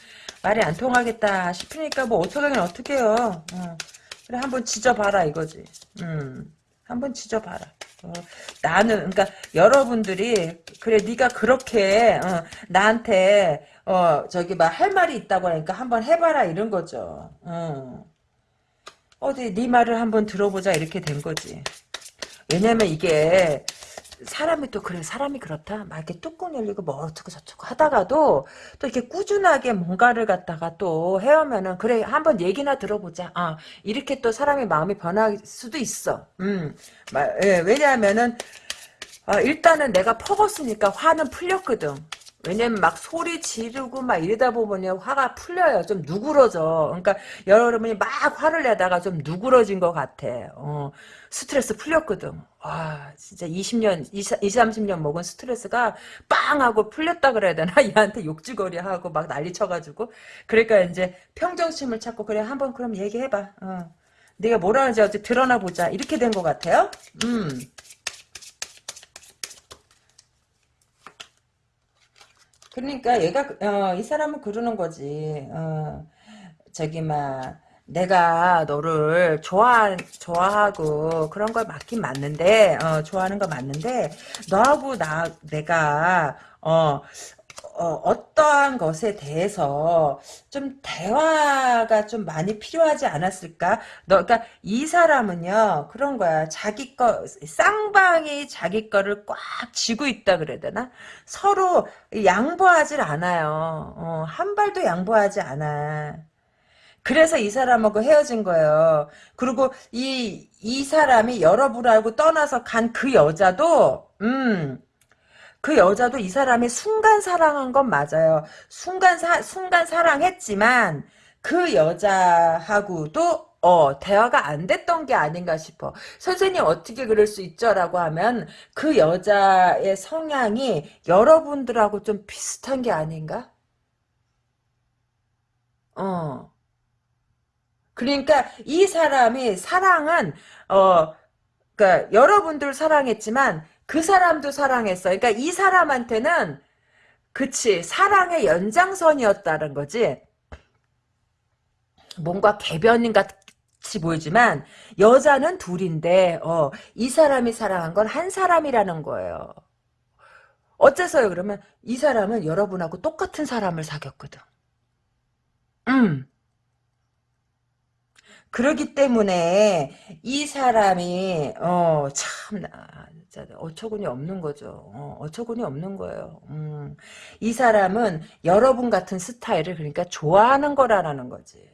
말이 안 통하겠다 싶으니까 뭐 어떻게 하긴 어떻게 해요. 어. 그래 한번 지져봐라 이거지. 음, 한번 지져봐라. 어, 나는 그러니까 여러분들이 그래 네가 그렇게 어, 나한테 어 저기 막 할 말이 있다고 하니까 한번 해봐라 이런 거죠. 어. 어디 네 말을 한번 들어보자 이렇게 된 거지. 왜냐면 이게 사람이 또 그래 사람이 그렇다? 막 이렇게 뚜껑 열리고 뭐 어쩌고 저쩌고 하다가도 또 이렇게 꾸준하게 뭔가를 갖다가 또 해오면은 그래 한번 얘기나 들어보자. 아 이렇게 또 사람의 마음이 변할 수도 있어. 음. 예, 왜냐하면은 아, 일단은 내가 퍼었으니까 화는 풀렸거든 왜냐면 막 소리 지르고 막 이러다 보면 화가 풀려요. 좀 누그러져. 그러니까 여러분이 막 화를 내다가 좀 누그러진 것 같아. 어, 스트레스 풀렸거든. 와, 진짜 20년, 20, 30년 먹은 스트레스가 빵 하고 풀렸다 그래야 되나? 얘한테 욕지거리 하고 막 난리 쳐가지고. 그러니까 이제 평정심을 찾고, 그래, 한번 그럼 얘기해봐. 어. 네가 뭐라는지 어찌 드러나 보자. 이렇게 된 것 같아요. 음. 그러니까 얘가 어, 이 사람은 그러는 거지. 어, 저기 막 내가 너를 좋아 좋아하고 그런 걸 맞긴 맞는데 어, 좋아하는 거 맞는데 너하고 나 내가 어 어, 떠한 것에 대해서 좀 대화가 좀 많이 필요하지 않았을까? 너, 그러니까 이 사람은요 그런 거야. 자기 거 쌍방이 자기 거를 꽉 쥐고 있다 그래야 되나? 서로 양보하질 않아요. 어, 한 발도 양보하지 않아. 그래서 이 사람하고 헤어진 거예요. 그리고 이, 이 사람이 여러분하고 떠나서 간 그 여자도, 음, 그 여자도 이 사람이 순간 사랑한 건 맞아요. 순간 사, 순간 사랑했지만 그 여자하고도 어, 대화가 안 됐던 게 아닌가 싶어. 선생님 어떻게 그럴 수 있죠? 라고 하면 그 여자의 성향이 여러분들하고 좀 비슷한 게 아닌가? 어. 그러니까 이 사람이 사랑은 어 그러니까 여러분들 사랑했지만 그 사람도 사랑했어. 그러니까 이 사람한테는 그치 사랑의 연장선이었다는 거지. 뭔가 개변인 같이 보이지만 여자는 둘인데 어, 이 사람이 사랑한 건 한 사람이라는 거예요. 어째서요? 그러면 이 사람은 여러분하고 똑같은 사람을 사귀었거든. 음. 그러기 때문에 이 사람이 어 참 어처구니 없는 거죠. 어, 처구니 없는 거예요. 음, 이 사람은 여러분 같은 스타일을 그러니까 좋아하는 거라는 거지.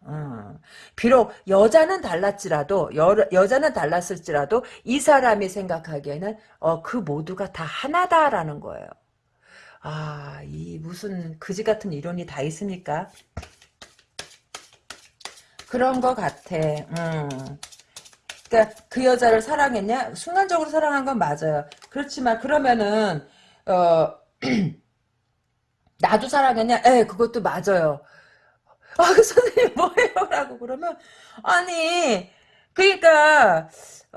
어, 비록 여자는 달랐지라도 여, 여자는 달랐을지라도 이 사람이 생각하기에는 어, 그 모두가 다 하나다라는 거예요. 아, 이 무슨 그지 같은 이론이 다 있습니까? 그런 것 같아. 음. 그러니까 그 여자를 사랑했냐? 순간적으로 사랑한 건 맞아요. 그렇지만 그러면은 어 나도 사랑했냐? 에 그것도 맞아요. 아, 그 선생님 뭐예요? 라고 그러면 아니 그러니까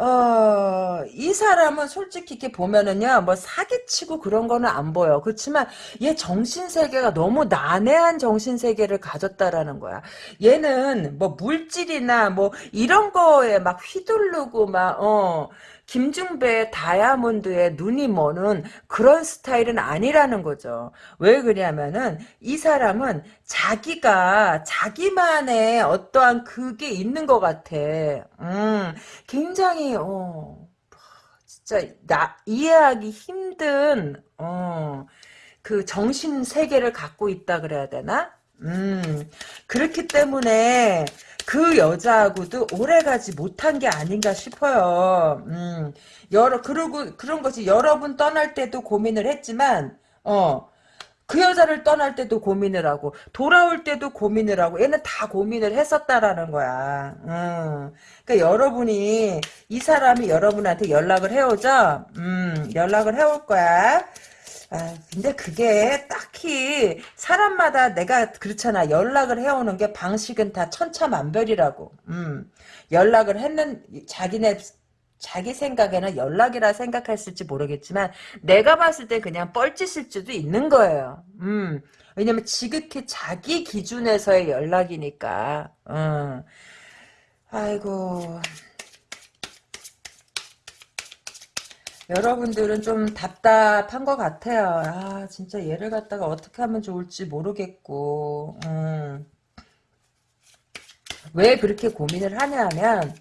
어, 이 사람은 솔직히 이렇게 보면은요, 뭐 사기치고 그런 거는 안 보여. 그렇지만 얘 정신세계가 너무 난해한 정신세계를 가졌다라는 거야. 얘는 뭐 물질이나 뭐 이런 거에 막 휘둘르고 막, 어, 김중배 다이아몬드에 눈이 머는 그런 스타일은 아니라는 거죠. 왜 그러냐면은 이 사람은 자기가 자기만의 어떠한 그게 있는 것 같아. 음, 굉장히 어 진짜 나 이해하기 힘든 어 그 정신 세계를 갖고 있다 그래야 되나? 음 그렇기 때문에 그 여자하고도 오래가지 못한 게 아닌가 싶어요. 음, 여러, 그러고, 그런 것이 여러 분 떠날 때도 고민을 했지만, 어, 그 여자를 떠날 때도 고민을 하고, 돌아올 때도 고민을 하고, 얘는 다 고민을 했었다라는 거야. 음, 그러니까 여러분이, 이 사람이 여러분한테 연락을 해오죠? 음, 연락을 해올 거야. 아, 근데 그게 딱히 사람마다 내가 그렇잖아. 연락을 해오는 게 방식은 다 천차만별이라고. 음, 연락을 했는 자기네 자기 생각에는 연락이라 생각했을지 모르겠지만 내가 봤을 때 그냥 뻘짓일 수도 있는 거예요. 음, 왜냐면 지극히 자기 기준에서의 연락이니까. 음. 아이고. 여러분들은 좀 답답한 것 같아요. 아, 진짜 얘를 갖다가 어떻게 하면 좋을지 모르겠고, 음. 왜 그렇게 고민을 하냐면,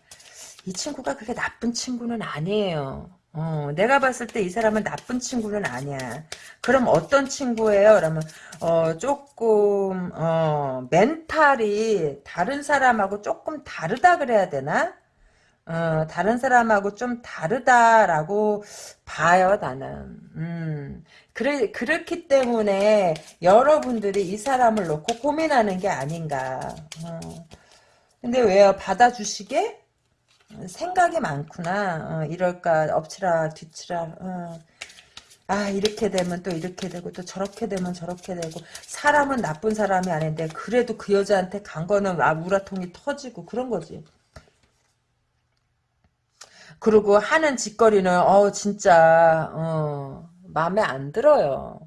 이 친구가 그렇게 나쁜 친구는 아니에요. 어, 내가 봤을 때 이 사람은 나쁜 친구는 아니야. 그럼 어떤 친구예요? 그러면, 어, 조금, 어, 멘탈이 다른 사람하고 조금 다르다 그래야 되나? 어, 다른 사람하고 좀 다르다라고 봐요, 나는. 음, 그래, 그렇기 때문에 여러분들이 이 사람을 놓고 고민하는 게 아닌가. 어. 근데 왜요? 받아주시게? 생각이 많구나. 어, 이럴까, 엎치라, 뒤치라. 어. 아 이렇게 되면 또 이렇게 되고 또 저렇게 되면 저렇게 되고 사람은 나쁜 사람이 아닌데 그래도 그 여자한테 간 거는 아 우라통이 터지고 그런 거지. 그리고 하는 짓거리는 어 진짜 어 마음에 안 들어요.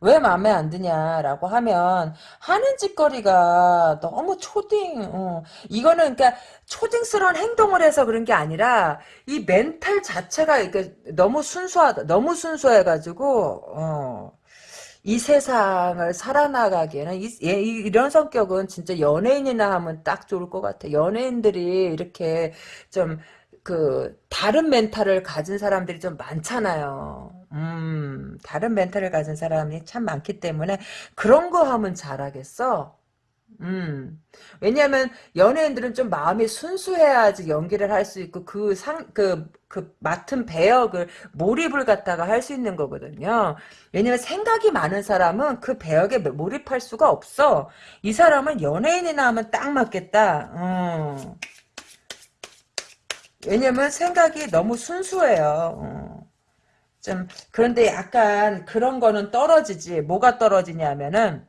왜 마음에 안 드냐라고 하면 하는 짓거리가 너무 초딩 어. 이거는 그러니까 초딩스러운 행동을 해서 그런 게 아니라 이 멘탈 자체가 그러니까 너무 순수하다 너무 순수해 가지고 어. 이 세상을 살아나가기에는 이, 이 런 성격은 진짜 연예인이나 하면 딱 좋을 것 같아. 연예인들이 이렇게 좀 그 다른 멘탈을 가진 사람들이 좀 많잖아요. 음, 다른 멘탈을 가진 사람이 참 많기 때문에 그런 거 하면 잘하겠어. 음. 왜냐면 연예인들은 좀 마음이 순수해야지 연기를 할 수 있고 그 상 그 그 맡은 배역을 몰입을 갖다가 할 수 있는 거거든요. 왜냐면 생각이 많은 사람은 그 배역에 몰입할 수가 없어. 이 사람은 연예인이나 하면 딱 맞겠다. 음. 왜냐면 생각이 너무 순수해요. 어. 좀 그런데 약간 그런 거는 떨어지지. 뭐가 떨어지냐면은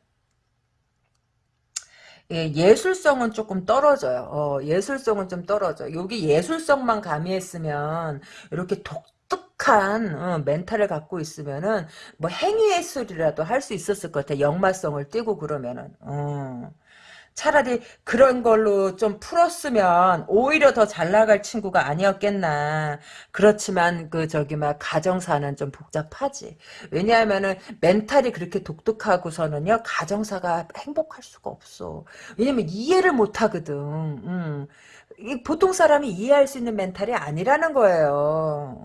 예, 술성은 조금 떨어져요. 어, 예술성은 좀 떨어져. 여기 예술성만 가미했으면 이렇게 독특한 어, 멘탈을 갖고 있으면은 뭐 행위 예술이라도 할 수 있었을 것 같아. 역마성을 띄고 그러면은. 어. 차라리 그런 걸로 좀 풀었으면 오히려 더 잘 나갈 친구가 아니었겠나. 그렇지만 그 저기 막 가정사는 좀 복잡하지. 왜냐하면은 멘탈이 그렇게 독특하고서는요 가정사가 행복할 수가 없어. 왜냐면 이해를 못 하거든. 음. 보통 사람이 이해할 수 있는 멘탈이 아니라는 거예요.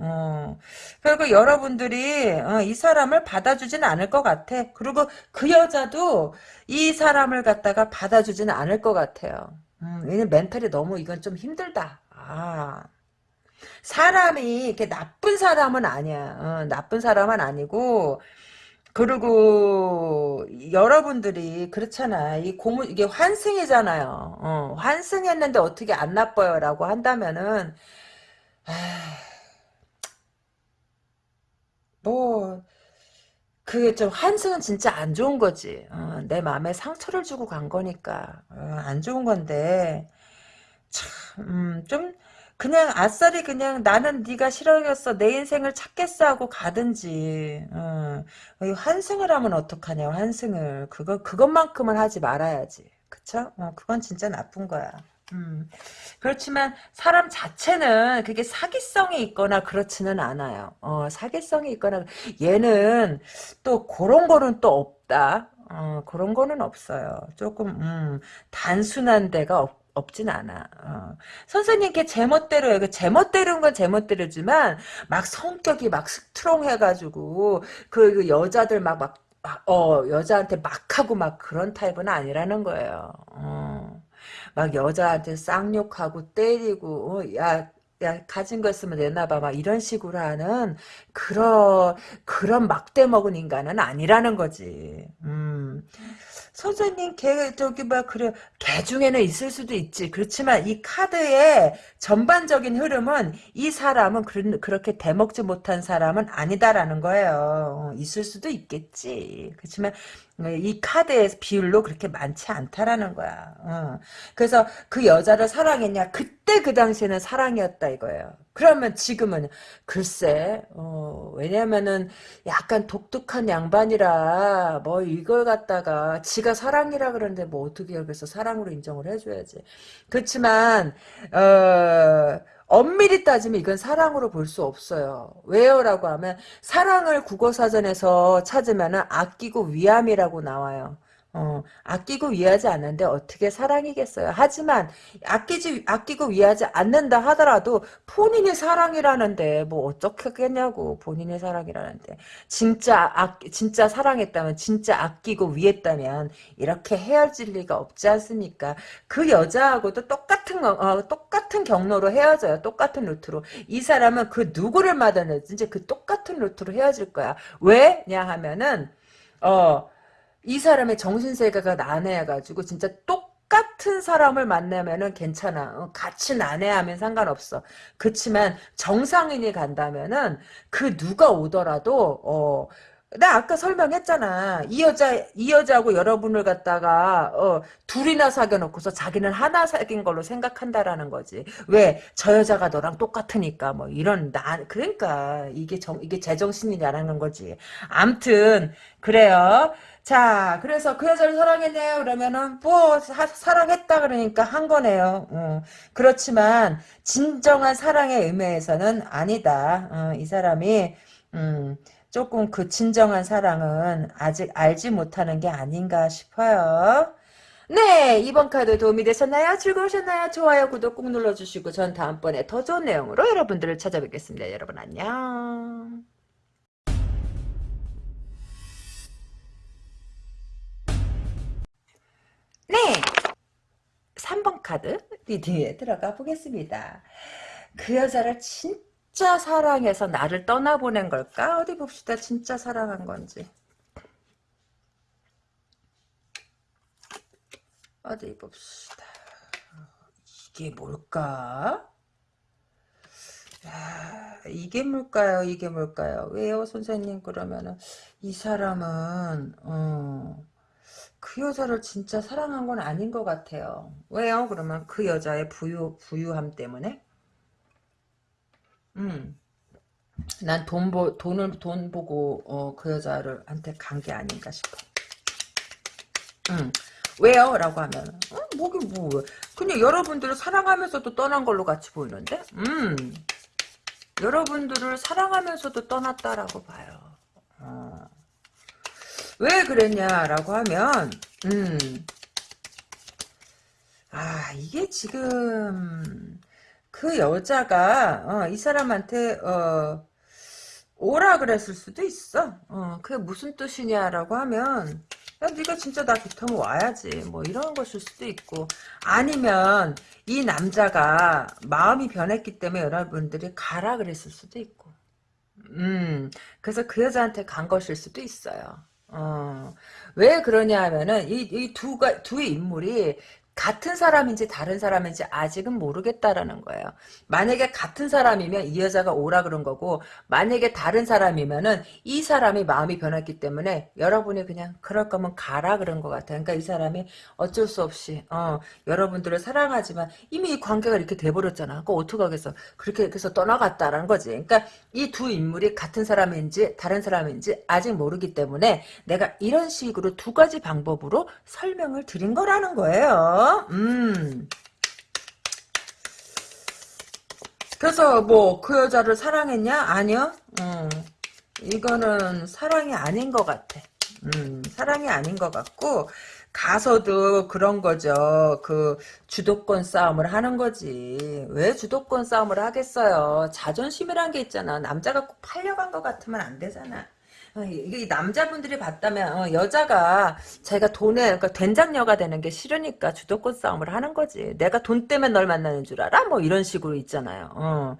어. 그리고 여러분들이 어, 이 사람을 받아주지는 않을 것 같아. 그리고 그 여자도 이 사람을 갖다가 받아주지는 않을 것 같아요. 음, 멘탈이 너무 이건 좀 힘들다. 아. 사람이 이렇게 나쁜 사람은 아니야. 어, 나쁜 사람은 아니고 그리고 여러분들이 그렇잖아. 이 고문 이게 환승이잖아요. 어, 환승했는데 어떻게 안 나빠요라고 한다면은 아, 뭐 그게 좀 환승은 진짜 안 좋은 거지. 어, 내 마음에 상처를 주고 간 거니까 어, 안 좋은 건데 참, 음, 좀 그냥 아싸리 그냥 나는 네가 싫어졌어 내 인생을 찾겠어 하고 가든지 어, 이 환승을 하면 어떡하냐 환승을 그거 그것만큼은 하지 말아야지 그쵸? 어, 그건 진짜 나쁜 거야. 음. 그렇지만 사람 자체는 그게 사기성이 있거나 그렇지는 않아요. 어, 사기성이 있거나 얘는 또 그런 거는 또 없다. 어, 그런 거는 없어요. 조금 음, 단순한 데가 없, 없진 않아. 어. 선생님께 제멋대로요. 그 제멋대로인 건 제멋대로지만 막 성격이 막 스트롱해가지고 그, 그 여자들 막 막 어, 여자한테 막 하고 막 그런 타입은 아니라는 거예요. 어. 막 여자한테 쌍욕하고 때리고 어, 야, 야 가진 거 있으면 내놔봐 막 이런 식으로 하는 그런 그런 막대 먹은 인간은 아니라는 거지. 음. 선생님 개 저기 막 그래 개 중에는 있을 수도 있지. 그렇지만 이 카드의 전반적인 흐름은 이 사람은 그, 그렇게 대먹지 못한 사람은 아니다라는 거예요. 어, 있을 수도 있겠지. 그렇지만 이 카드의 비율로 그렇게 많지 않다라는 거야. 어. 그래서 그 여자를 사랑했냐? 그때 그 당시에는 사랑이었다 이거예요. 그러면 지금은 글쎄, 어, 왜냐면은 약간 독특한 양반이라 뭐 이걸 갖다가 지가 사랑이라 그러는데 뭐 어떻게 여기서 사랑으로 인정을 해줘야지. 그렇지만 어. 엄밀히 따지면 이건 사랑으로 볼 수 없어요. 왜요? 라고 하면 사랑을 국어사전에서 찾으면 아끼고 위함이라고 나와요. 어, 아끼고 위하지 않는데 어떻게 사랑이겠어요. 하지만 아끼지 아끼고 위하지 않는다 하더라도 본인이 사랑이라는데 뭐 어떻겠냐고 본인의 사랑이라는데 진짜 아 진짜 사랑했다면 진짜 아끼고 위했다면 이렇게 헤어질 리가 없지 않습니까? 그 여자하고도 똑같은 어, 똑같은 경로로 헤어져요. 똑같은 루트로 이 사람은 그 누구를 만나든지 그 똑같은 루트로 헤어질 거야. 왜냐 하면은 어. 이 사람의 정신세계가 난해해가지고 진짜 똑같은 사람을 만나면은 괜찮아. 어, 같이 난해하면 상관없어. 그렇지만 정상인이 간다면은 그 누가 오더라도 어. 나 아까 설명했잖아. 이 여자, 이 여자하고 여러분을 갖다가, 어, 둘이나 사귀어놓고서 자기는 하나 사귄 걸로 생각한다라는 거지. 왜? 저 여자가 너랑 똑같으니까, 뭐, 이런, 나, 그러니까, 이게 정, 이게 제정신이냐라는 거지. 암튼, 그래요. 자, 그래서 그 여자를 사랑했네요. 그러면은 뭐 사, 사랑했다 그러니까 한 거네요. 어. 그렇지만 진정한 사랑의 의미에서는 아니다. 어, 이 사람이 음, 조금 그 진정한 사랑은 아직 알지 못하는 게 아닌가 싶어요. 네, 이번 카드 도움이 되셨나요? 즐거우셨나요? 좋아요, 구독 꾹 눌러주시고 전 다음번에 더 좋은 내용으로 여러분들을 찾아뵙겠습니다. 여러분 안녕. 카드 리딩에 들어가 보겠습니다. 그 여자를 진짜 사랑해서 나를 떠나보낸 걸까? 어디 봅시다. 진짜 사랑한 건지. 어디 봅시다. 이게 뭘까? 야, 이게 뭘까요? 이게 뭘까요? 왜요, 선생님? 그러면은 이 사람은 어, 그 여자를 진짜 사랑한 건 아닌 것 같아요. 왜요? 그러면 그 여자의 부유, 부유함 때문에? 음. 난 돈 보, 돈을, 돈 보고, 어, 그 여자를, 한테 간 게 아닌가 싶어. 음. 왜요? 라고 하면, 어, 뭐긴 뭐, 그냥 여러분들을 사랑하면서도 떠난 걸로 같이 보이는데? 음. 여러분들을 사랑하면서도 떠났다라고 봐요. 어. 왜 그랬냐라고 하면 음. 아 이게 지금 그 여자가 어, 이 사람한테 어, 오라 그랬을 수도 있어. 어, 그게 무슨 뜻이냐라고 하면 야 네가 진짜 나 좋다면 와야지 뭐 이런 것일 수도 있고 아니면 이 남자가 마음이 변했기 때문에 여러분들이 가라 그랬을 수도 있고 음, 그래서 그 여자한테 간 것일 수도 있어요. 어, 왜 그러냐 하면은, 이, 이 두가, 두 인물이 같은 사람인지 다른 사람인지 아직은 모르겠다라는 거예요. 만약에 같은 사람이면 이 여자가 오라 그런 거고 만약에 다른 사람이면은 이 사람이 마음이 변했기 때문에 여러분이 그냥 그럴 거면 가라 그런 것 같아요. 그러니까 이 사람이 어쩔 수 없이 어, 여러분들을 사랑하지만 이미 이 관계가 이렇게 돼버렸잖아. 그거 어떡하겠어. 그렇게 해서 떠나갔다라는 거지. 그러니까 이 두 인물이 같은 사람인지 다른 사람인지 아직 모르기 때문에 내가 이런 식으로 두 가지 방법으로 설명을 드린 거라는 거예요. 음. 그래서 뭐 그 여자를 사랑했냐? 아니요. 음. 이거는 사랑이 아닌 것 같아. 음, 사랑이 아닌 것 같고 가서도 그런 거죠. 그 주도권 싸움을 하는 거지. 왜 주도권 싸움을 하겠어요? 자존심이란 게 있잖아. 남자가 꼭 팔려간 것 같으면 안 되잖아. 어, 이게 남자분들이 봤다면 어, 여자가 자기가 돈에 그러니까 된장녀가 되는 게 싫으니까 주도권 싸움을 하는 거지. 내가 돈 때문에 널 만나는 줄 알아? 뭐 이런 식으로 있잖아요. 어.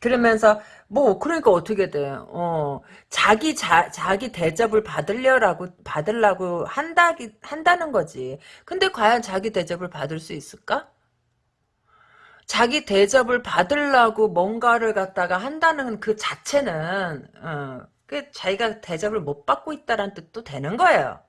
그러면서 뭐 그러니까 어떻게 돼? 어 자기 자 자기 대접을 받으려라고 받으려고 한다 한다는 거지. 근데 과연 자기 대접을 받을 수 있을까? 자기 대접을 받으려고 뭔가를 갖다가 한다는 그 자체는 어, 그 자기가 대접을 못 받고 있다는 뜻도 되는 거예요.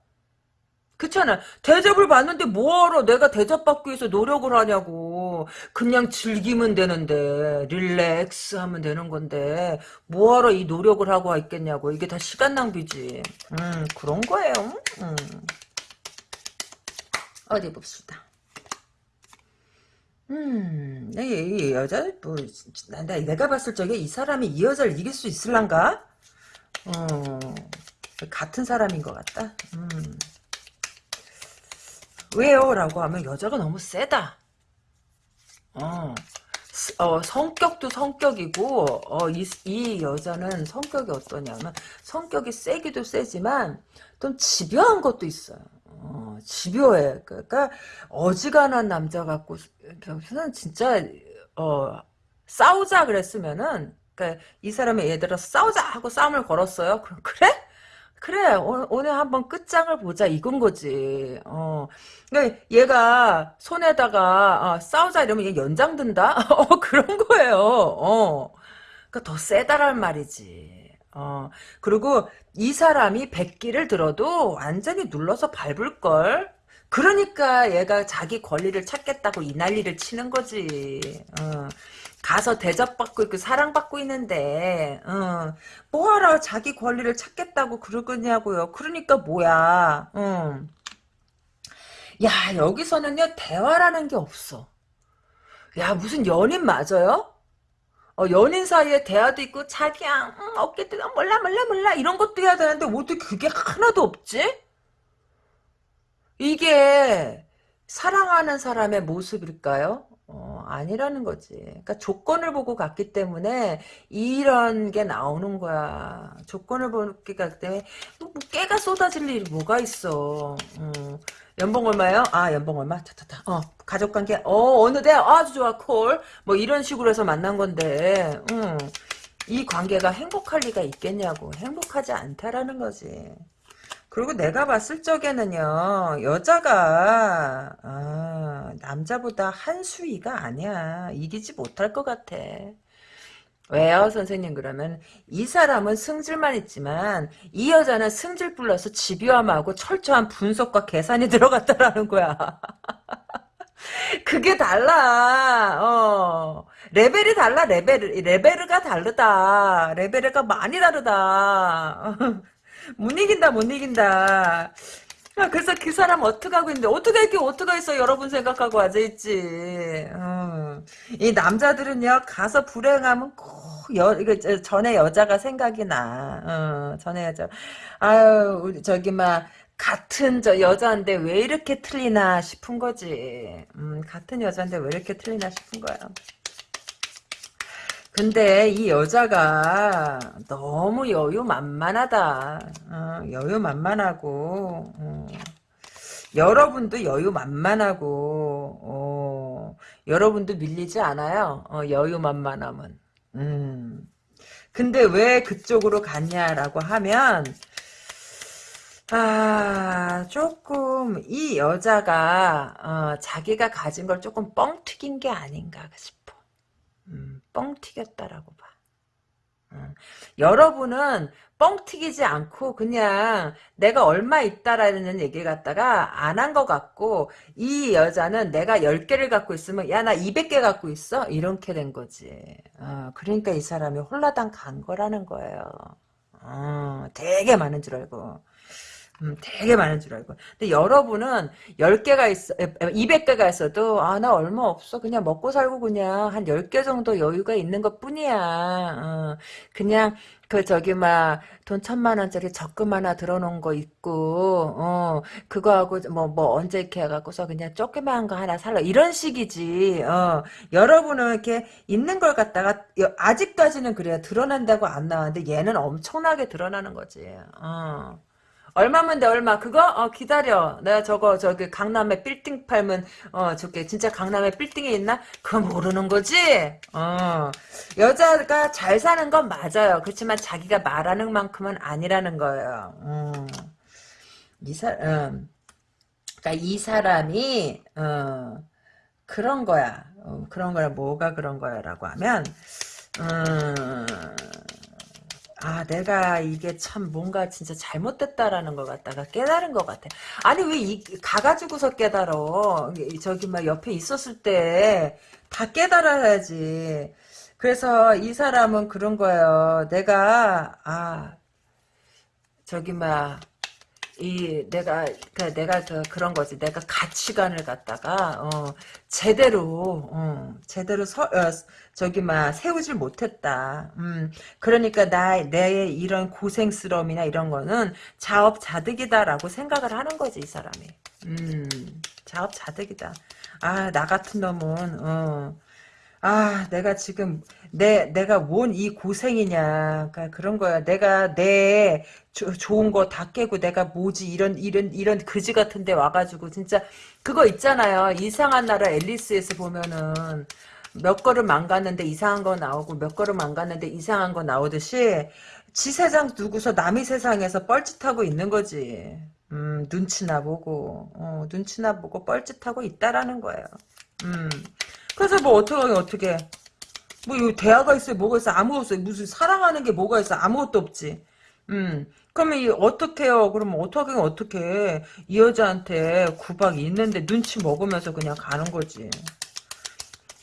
그렇잖아. 대접을 받는데 뭐하러 내가 대접받기 위해서 노력을 하냐고. 그냥 즐기면 되는데 릴렉스 하면 되는 건데 뭐하러 이 노력을 하고 있겠냐고. 이게 다 시간 낭비지. 음 그런 거예요. 음. 어디 봅시다. 음, 이, 이 여자, 뭐, 나, 내가 봤을 적에 이 사람이 이 여자를 이길 수 있을란가? 어, 같은 사람인 것 같다. 음. 왜요? 라고 하면 여자가 너무 세다. 어, 어 성격도 성격이고, 어, 이, 이 여자는 성격이 어떠냐면, 성격이 세기도 세지만, 좀 집요한 것도 있어요. 어, 집요해. 그러니까, 어지간한 남자 같고, 저는 진짜, 어, 싸우자 그랬으면은, 그러니까 이 예를 들어 싸우자 하고 싸움을 걸었어요. 그럼 그래? 그래 오늘 한번 끝장을 보자 이건 거지. 어, 그러니까 얘가 손에다가 어, 싸우자 이러면 얘 연장 든다. 어 그런 거예요. 어, 그러니까 더 세다란 말이지. 어 그리고 이 사람이 백기를 들어도 완전히 눌러서 밟을 걸. 그러니까 얘가 자기 권리를 찾겠다고 이 난리를 치는 거지. 어. 가서 대접받고 있고 사랑받고 있는데 어, 뭐하러 자기 권리를 찾겠다고 그러겠냐고요. 그러니까 뭐야. 어. 야 여기서는요 대화라는 게 없어. 야 무슨 연인 맞아요? 어, 연인 사이에 대화도 있고 자기야 응, 어깨 뜨거 몰라 몰라 몰라 이런 것도 해야 되는데 어떻게 그게 하나도 없지? 이게 사랑하는 사람의 모습일까요? 어, 아니라는 거지. 그러니까 조건을 보고 갔기 때문에 이런 게 나오는 거야. 조건을 보고 갔기 때문에 뭐, 뭐 깨가 쏟아질 일이 뭐가 있어. 어. 연봉 얼마요? 아 연봉 얼마? 타타타. 어 가족관계 어 어느 대 아주 좋아 콜. 뭐 이런 식으로 해서 만난 건데. 음. 이 관계가 행복할 리가 있겠냐고. 행복하지 않다라는 거지. 그리고 내가 봤을 적에는요 여자가 아, 남자보다 한 수위가 아니야. 이기지 못할 것 같아. 왜요 선생님? 그러면 이 사람은 승질만 있지만 이 여자는 승질 플러스 집요함하고 철저한 분석과 계산이 들어갔다라는 거야. 그게 달라. 어. 레벨이 달라 레벨 레벨가 다르다. 레벨가 많이 다르다 못 이긴다 못 이긴다. 아, 그래서 그 사람 어떻게 하고 있는데 어떻게 이렇게 어떻게 있어 여러분 생각하고 앉아 있지? 어. 이 남자들은요 가서 불행하면 꼭 여, 전에 여자가 생각이 나. 어, 전에 여자. 아유 우리 저기 막 같은 저 여자인데 왜 이렇게 틀리나 싶은 거지. 음, 같은 여자인데 왜 이렇게 틀리나 싶은 거야 근데 이 여자가 너무 여유만만하다. 어, 여유만만하고 어, 여러분도 여유만만하고 어, 여러분도 밀리지 않아요. 어, 여유만만하면. 음. 근데 왜 그쪽으로 갔냐라고 하면 아, 조금, 이 여자가, 어, 자기가 가진 걸 조금 뻥 튀긴 게 아닌가 싶어. 음, 뻥 튀겼다라고 봐. 음. 여러분은 뻥 튀기지 않고 그냥 내가 얼마 있다라는 얘기를 갖다가 안 한 것 같고 이 여자는 내가 10개를 갖고 있으면 야 나 200개 갖고 있어? 이렇게 된 거지. 어, 그러니까 이 사람이 홀라당 간 거라는 거예요. 어, 되게 많은 줄 알고. 음, 되게 많은 줄 알고. 근데 여러분은 10개가 있어, 200개가 있어도, 아, 나 얼마 없어. 그냥 먹고 살고 그냥 한 10개 정도 여유가 있는 것 뿐이야. 어, 그냥, 그, 저기, 막, 돈 천만 원짜리 적금 하나 들어놓은 거 있고, 어, 그거하고, 뭐, 뭐, 언제 이렇게 해갖고서 그냥 조그만 거 하나 살라. 이런 식이지, 어. 여러분은 이렇게 있는 걸 갖다가, 아직까지는 그래요. 드러난다고 안 나왔는데 얘는 엄청나게 드러나는 거지, 어. 얼마면 돼 얼마? 그거? 어 기다려. 내가 저거 저기 강남에 빌딩 팔면 어 저게. 진짜 강남에 빌딩에 있나? 그거 모르는 거지? 어. 여자가 잘 사는 건 맞아요. 그렇지만 자기가 말하는 만큼은 아니라는 거예요. 음. 이사 음. 그러니까 이 사람이 어 그런 거야. 어, 그런 거야. 뭐가 그런 거야라고 하면 음 아, 내가 이게 참 뭔가 진짜 잘못됐다라는 걸 갖다가 깨달은 것 같아. 아니, 왜 이, 가가지고서 깨달어? 저기 막 옆에 있었을 때 다 깨달아야지. 그래서 이 사람은 그런 거예요. 내가, 아, 저기 막, 이 내가 그 내가 그 그런 거지 내가 가치관을 갖다가 어 제대로 어 제대로 서 어, 저기 막 세우질 못했다. 음 그러니까 나 내 이런 고생스러움이나 이런 거는 자업자득이다라고 생각을 하는 거지 이 사람이. 음 자업자득이다. 아 나 같은 놈은 어. 아, 내가 지금 내 내가 뭔 이 고생이냐. 그러니까 그런 거야. 내가 내 조, 좋은 거 다 깨고 내가 뭐지 이런 이런 이런 그지 같은 데 와가지고 진짜 그거 있잖아요. 이상한 나라 앨리스에서 보면은 몇 걸음 안 갔는데 이상한 거 나오고 몇 걸음 안 갔는데 이상한 거 나오듯이 지 세상 두고서 남의 세상에서 뻘짓하고 있는 거지. 음, 눈치나 보고, 어, 눈치나 보고 뻘짓하고 있다라는 거예요. 음. 그래서 뭐 어떻게 어떻게 뭐 대화가 있어요 뭐가 있어 아무것도 없어요. 무슨 사랑하는 게 뭐가 있어 아무것도 없지. 음. 그러면 이 어떻게요? 그러면 어떻게 어떻게 이 여자한테 구박이 있는데 눈치 먹으면서 그냥 가는 거지.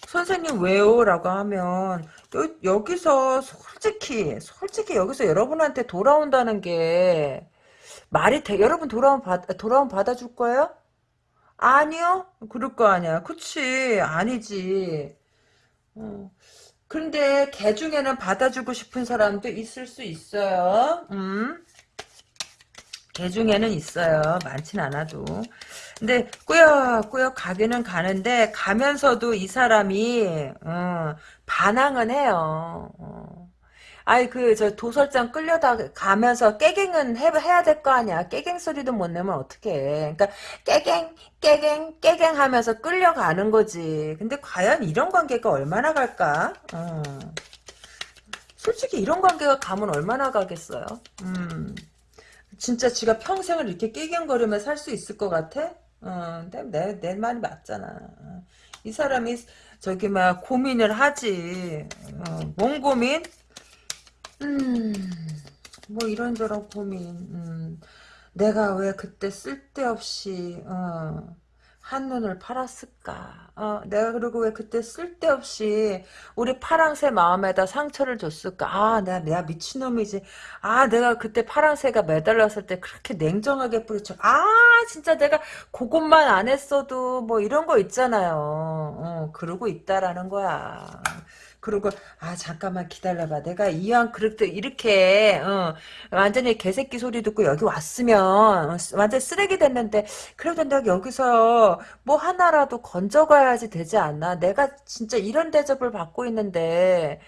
선생님 왜요? 라고 하면 여, 여기서 솔직히 솔직히 여기서 여러분한테 돌아온다는 게 말이 돼? 여러분 돌아온 받 돌아온 받아줄 거예요? 아니요? 그럴 거 아니야. 그치. 아니지. 어. 근데 개 중에는 받아주고 싶은 사람도 있을 수 있어요. 음? 개 중에는 있어요. 많진 않아도. 근데 꾸역꾸역 가기는 가는데 가면서도 이 사람이 어, 반항은 해요. 어. 아이 그저 도설장 끌려다 가면서 깨갱은 해, 해야 될 거 아니야. 깨갱 소리도 못 내면 어떡해. 그러니까 깨갱 깨갱 깨갱 하면서 끌려가는 거지. 근데 과연 이런 관계가 얼마나 갈까? 어. 솔직히 이런 관계가 가면 얼마나 가겠어요. 음. 진짜 지가 평생을 이렇게 깨갱거리며 살 수 있을 것 같아? 어, 내, 내, 내 말이 맞잖아. 이 사람이 저기 막 고민을 하지. 어, 뭔 고민? 음, 뭐 이런저런 고민. 음, 내가 왜 그때 쓸데없이 어, 한눈을 팔았을까? 어, 내가 그리고 왜 그때 쓸데없이 우리 파랑새 마음에다 상처를 줬을까? 아, 내가, 내가 미친놈이지. 아, 내가 그때 파랑새가 매달렸을 때 그렇게 냉정하게 뿌리쳐. 아, 진짜 내가 그것만 안 했어도 뭐 이런 거 있잖아요. 어, 그러고 있다라는 거야. 그리고 아 잠깐만 기다려봐. 내가 이왕 그렇게 이렇게 어, 완전히 개새끼 소리 듣고 여기 왔으면 완전 쓰레기 됐는데 그래도 내가 여기서 뭐 하나라도 건져가야지 되지 않나? 내가 진짜 이런 대접을 받고 있는데.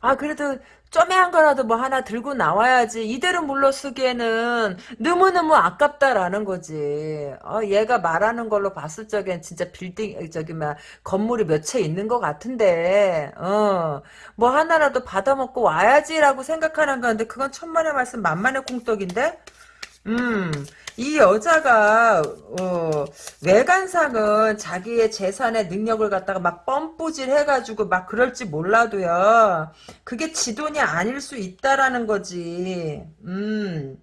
아, 그래도 쪼매한 거라도 뭐 하나 들고 나와야지. 이대로 물러쓰기에는 너무너무 아깝다라는 거지. 어, 얘가 말하는 걸로 봤을 적엔 진짜 빌딩, 저기, 막, 건물이 몇 채 있는 것 같은데, 어, 뭐 하나라도 받아먹고 와야지라고 생각하는 건데, 그건 천만의 말씀 만만의 콩떡인데? 음, 이 여자가 어, 외관상은 자기의 재산의 능력을 갖다가 막 뻔뿌질 해가지고 막 그럴지 몰라도요. 그게 지돈이 아닐 수 있다라는 거지. 음.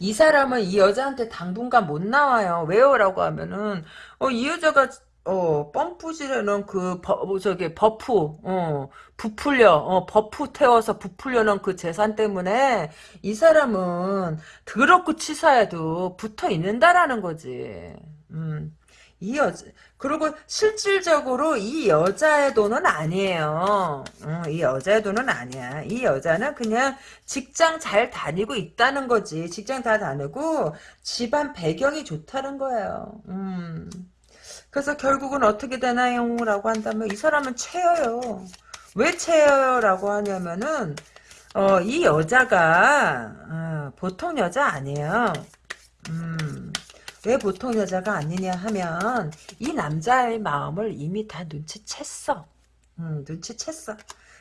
이 사람은 이 여자한테 당분간 못 나와요. 왜요라고 하면은 어, 이 여자가 어, 펌프질에는 그, 버, 뭐 저기, buff, 어, 부풀려, 어, buff 태워서 부풀려는 그 재산 때문에 이 사람은 더럽고 치사해도 붙어 있는다라는 거지. 음, 이 여자, 그리고 실질적으로 이 여자의 돈은 아니에요. 어, 이 여자의 돈은 아니야. 이 여자는 그냥 직장 잘 다니고 있다는 거지. 직장 다 다니고 집안 배경이 좋다는 거예요. 음. 그래서 결국은 어떻게 되나요? 라고 한다면 이 사람은 채여요. 왜 채여요? 라고 하냐면은 어, 이 여자가 어, 보통 여자 아니에요. 음, 왜 보통 여자가 아니냐 하면 이 남자의 마음을 이미 다 눈치챘어. 음, 눈치챘어.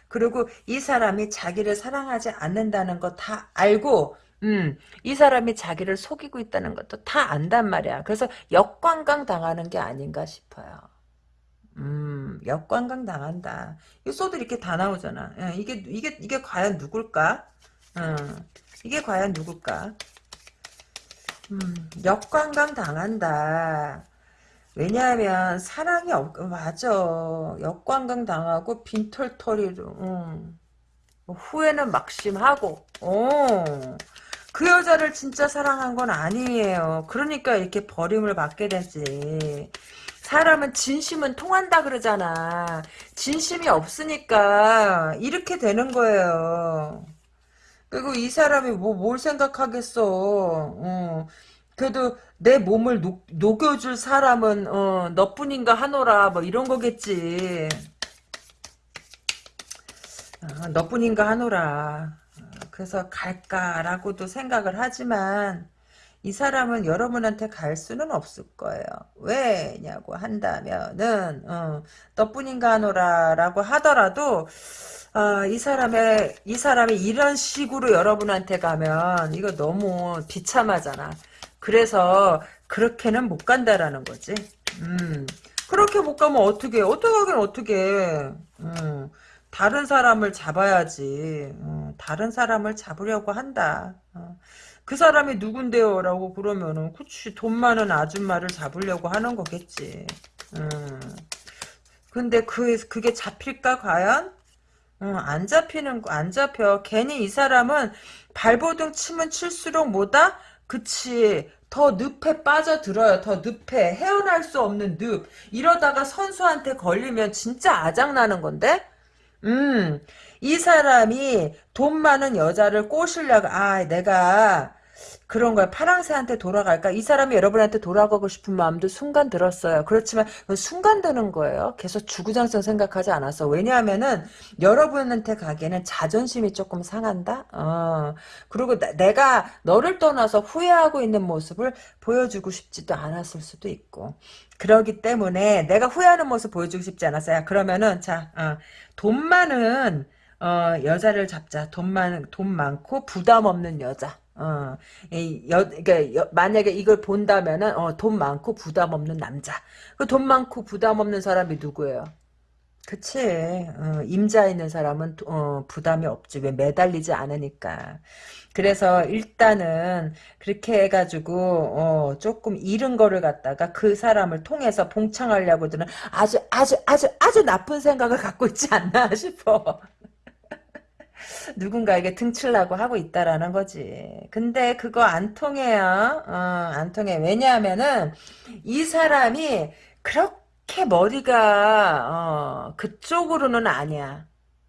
그리고 이 사람이 자기를 사랑하지 않는다는 거 다 알고 음, 이 사람이 자기를 속이고 있다는 것도 다 안단 말이야. 그래서 역관광 당하는 게 아닌가 싶어요. 음, 역관광 당한다. 이 소들 이렇게 다 나오잖아. 예, 이게, 이게, 이게 과연 누굴까? 음, 이게 과연 누굴까? 음, 역관광 당한다. 왜냐하면 사랑이 없, 맞아. 역관광 당하고 빈털터리로, 음. 후회는 막심하고, 어. 그 여자를 진짜 사랑한 건 아니에요. 그러니까 이렇게 버림을 받게 되지. 사람은 진심은 통한다 그러잖아. 진심이 없으니까 이렇게 되는 거예요. 그리고 이 사람이 뭐 뭘 생각하겠어. 어. 그래도 내 몸을 녹, 녹여줄 사람은 어, 너뿐인가 하노라 뭐 이런 거겠지. 어, 너뿐인가 하노라. 그래서 갈까라고도 생각을 하지만 이 사람은 여러분한테 갈 수는 없을 거예요. 왜냐고 한다면은 어, 너뿐인가 하노라라고 하더라도 어, 이 사람의 이 사람이 이런 식으로 여러분한테 가면 이거 너무 비참하잖아. 그래서 그렇게는 못 간다라는 거지. 음, 그렇게 못 가면 어떻게 어떻게 하긴 어떻게 음, 다른 사람을 잡아야지. 어, 다른 사람을 잡으려고 한다. 어. 그 사람이 누군데요? 라고 그러면은 그치 돈 많은 아줌마를 잡으려고 하는 거겠지. 음. 근데 그 그게 잡힐까 과연? 어, 안 잡히는 안 잡혀. 괜히 이 사람은 발버둥 치면 칠수록 뭐다? 그치 더 늪에 빠져들어요. 더 늪에 헤어날 수 없는 늪. 이러다가 선수한테 걸리면 진짜 아장나는 건데? 음, 이 사람이 돈 많은 여자를 꼬시려고, 아, 내가 그런 거야. 파랑새한테 돌아갈까? 이 사람이 여러분한테 돌아가고 싶은 마음도 순간 들었어요. 그렇지만 순간 드는 거예요. 계속 주구장창 생각하지 않았어. 왜냐하면은 여러분한테 가기에는 자존심이 조금 상한다. 어. 그리고 나, 내가 너를 떠나서 후회하고 있는 모습을 보여주고 싶지도 않았을 수도 있고. 그러기 때문에 내가 후회하는 모습 보여주고 싶지 않았어요. 그러면은 자, 어, 돈 많은 어, 여자를 잡자. 돈 많, 돈 많고 부담 없는 여자. 어, 이 여, 그러니까 만약에 이걸 본다면은 어, 돈 많고 부담 없는 남자. 그 돈 많고 부담 없는 사람이 누구예요? 그치. 어, 임자 있는 사람은 어, 부담이 없지. 왜 매달리지 않으니까. 그래서 일단은 그렇게 해가지고 어, 조금 잃은 거를 갖다가 그 사람을 통해서 봉창하려고 드는 아주 아주 아주 아주 나쁜 생각을 갖고 있지 않나 싶어. 누군가에게 등치려고 하고 있다라는 거지. 근데 그거 안 통해요. 어, 안 통해. 왜냐하면은 이 사람이 그렇게 머리가 어, 그쪽으로는 아니야.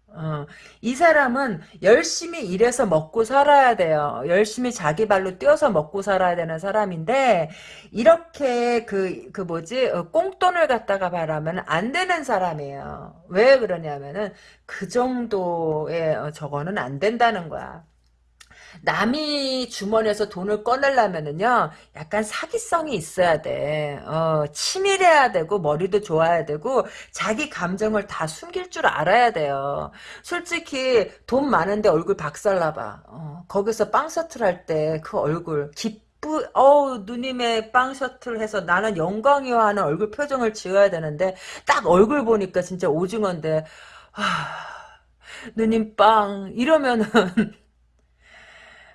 어, 이 사람은 열심히 일해서 먹고 살아야 돼요. 열심히 자기 발로 뛰어서 먹고 살아야 되는 사람인데 이렇게 그, 그 뭐지 어, 꽁돈을 갖다가 바라면 안 되는 사람이에요. 왜 그러냐면은 그 정도의 어, 저거는 안 된다는 거야. 남이 주머니에서 돈을 꺼내려면은요, 약간 사기성이 있어야 돼. 어, 치밀해야 되고, 머리도 좋아야 되고, 자기 감정을 다 숨길 줄 알아야 돼요. 솔직히, 돈 많은데 얼굴 박살나봐. 어, 거기서 빵 셔틀 할 때 그 얼굴, 기쁘, 어우, 누님의 빵 셔틀 해서 나는 영광이와 하는 얼굴 표정을 지어야 되는데, 딱 얼굴 보니까 진짜 오징어인데, 하, 누님 빵, 이러면은,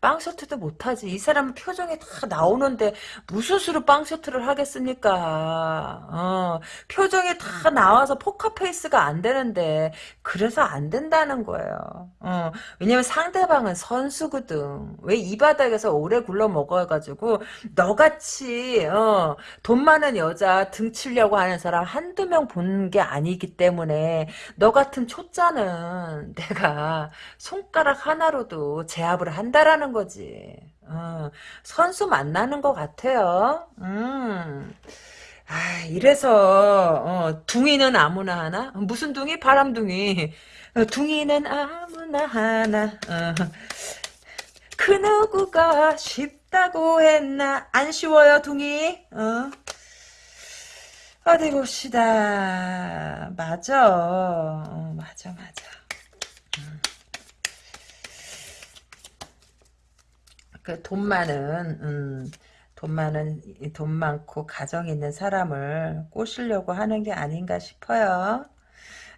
빵 셔틀도 못하지. 이 사람은 표정이 다 나오는데 무슨 수로 빵 셔틀을 하겠습니까? 어, 표정이 다 나와서 포커페이스가 안 되는데 그래서 안 된다는 거예요. 어, 왜냐면 상대방은 선수거든. 왜 이 바닥에서 오래 굴러 먹어가지고 너같이 어, 돈 많은 여자 등 치려고 하는 사람 한두 명 본 게 아니기 때문에 너 같은 초짜는 내가 손가락 하나로도 제압을 한다라는 거지. 어, 선수 만나는 것 같아요. 음. 아, 이래서 어, 둥이는 아무나 하나? 무슨 둥이? 바람둥이. 어, 둥이는 아무나 하나. 어. 그 누구가 쉽다고 했나? 안 쉬워요, 둥이. 어? 어디 봅시다. 맞아. 어, 맞아, 맞아. 돈 많은 음, 돈 많은 돈 많고 가정 있는 사람을 꼬시려고 하는 게 아닌가 싶어요.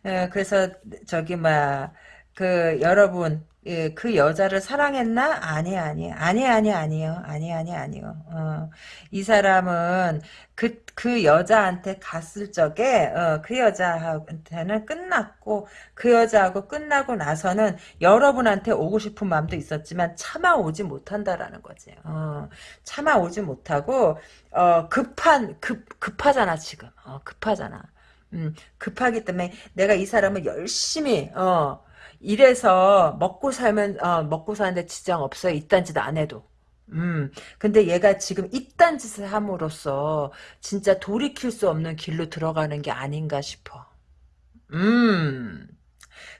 예, 그래서 저기 막 그 여러분 예, 그 여자를 사랑했나? 아니 아니 아니 아니 아니요 아니 아니 아니요. 어, 이 사람은 그 그 여자한테 갔을 적에 어, 그 여자한테는 끝났고 그 여자하고 끝나고 나서는 여러분한테 오고 싶은 마음도 있었지만 참아 오지 못한다라는 거지. 어, 참아 오지 못하고 어, 급한 급 급하잖아 지금. 어, 급하잖아. 음, 급하기 때문에 내가 이 사람을 열심히 어. 이래서 먹고 살면 어, 먹고 사는데 지장 없어요. 이딴 짓 안 해도. 음, 근데 얘가 지금 이딴 짓을 함으로써 진짜 돌이킬 수 없는 길로 들어가는 게 아닌가 싶어. 음,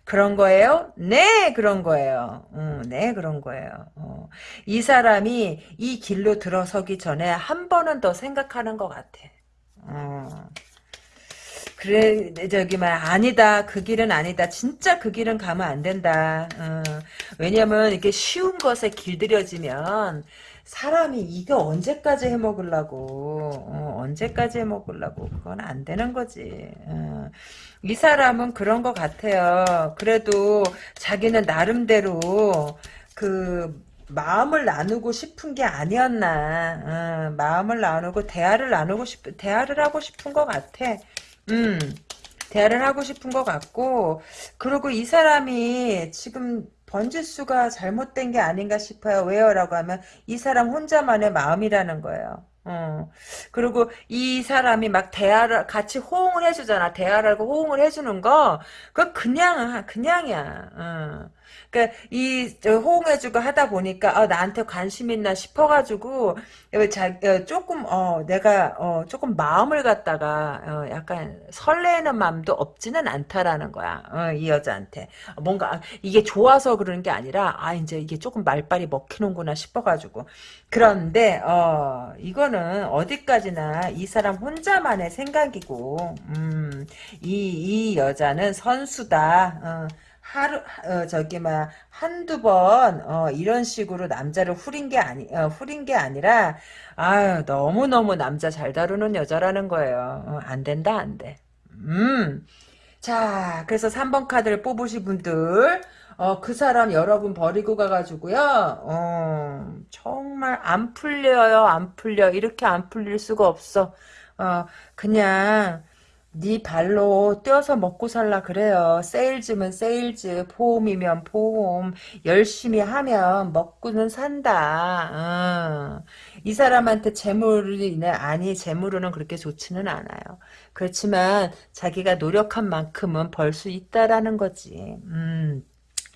그런 거예요? 네, 그런 거예요. 음, 네, 그런 거예요. 어. 이 사람이 이 길로 들어서기 전에 한 번은 더 생각하는 것 같아. 어. 그래 저기 말 아니다. 그 길은 아니다. 진짜 그 길은 가면 안 된다. 어, 왜냐면 이게 쉬운 것에 길들여지면 사람이 이거 언제까지 해먹으려고 어, 언제까지 해먹으려고 그건 안 되는 거지. 어. 이 사람은 그런 것 같아요. 그래도 자기는 나름대로 그 마음을 나누고 싶은 게 아니었나. 어, 마음을 나누고 대화를 나누고 싶 대화를 하고 싶은 것 같아 음, 대화를 하고 싶은 것 같고, 그리고 이 사람이 지금 번지수가 잘못된 게 아닌가 싶어요. 왜요? 라고 하면 이 사람 혼자만의 마음이라는 거예요. 어. 그리고 이 사람이 막 대화를 같이 호응을 해주잖아. 대화를 하고 호응을 해주는 거, 그거 그냥 그냥이야. 어. 그러니까 이 호응해주고 하다 보니까 아, 나한테 관심 있나 싶어가지고 자, 어, 조금 어 내가 어 조금 마음을 갖다가 어, 약간 설레는 마음도 없지는 않다라는 거야. 어, 이 여자한테 뭔가 아, 이게 좋아서 그러는 게 아니라 아 이제 이게 조금 말빨이 먹히는구나 싶어가지고 그런데 어 이거는 어디까지나 이 사람 혼자만의 생각이고 음, 이, 이 여자는 선수다. 어, 하루 어, 저기 막 한두 번 어, 이런 식으로 남자를 후린 게 아니 어, 후린 게 아니라 아유 너무 너무 남자 잘 다루는 여자라는 거예요. 어, 안 된다 안 돼. 음. 자, 그래서 3번 카드를 뽑으신 분들 어, 그 사람 여러분 버리고 가가지고요. 어, 정말 안 풀려요. 안 풀려. 이렇게 안 풀릴 수가 없어. 어, 그냥 네 발로 뛰어서 먹고 살라 그래요. 세일즈면 세일즈, 보험이면 보험. 열심히 하면 먹고는 산다. 어. 이 사람한테 재물이 네 아니 재물로는 그렇게 좋지는 않아요. 그렇지만 자기가 노력한 만큼은 벌 수 있다라는 거지. 음.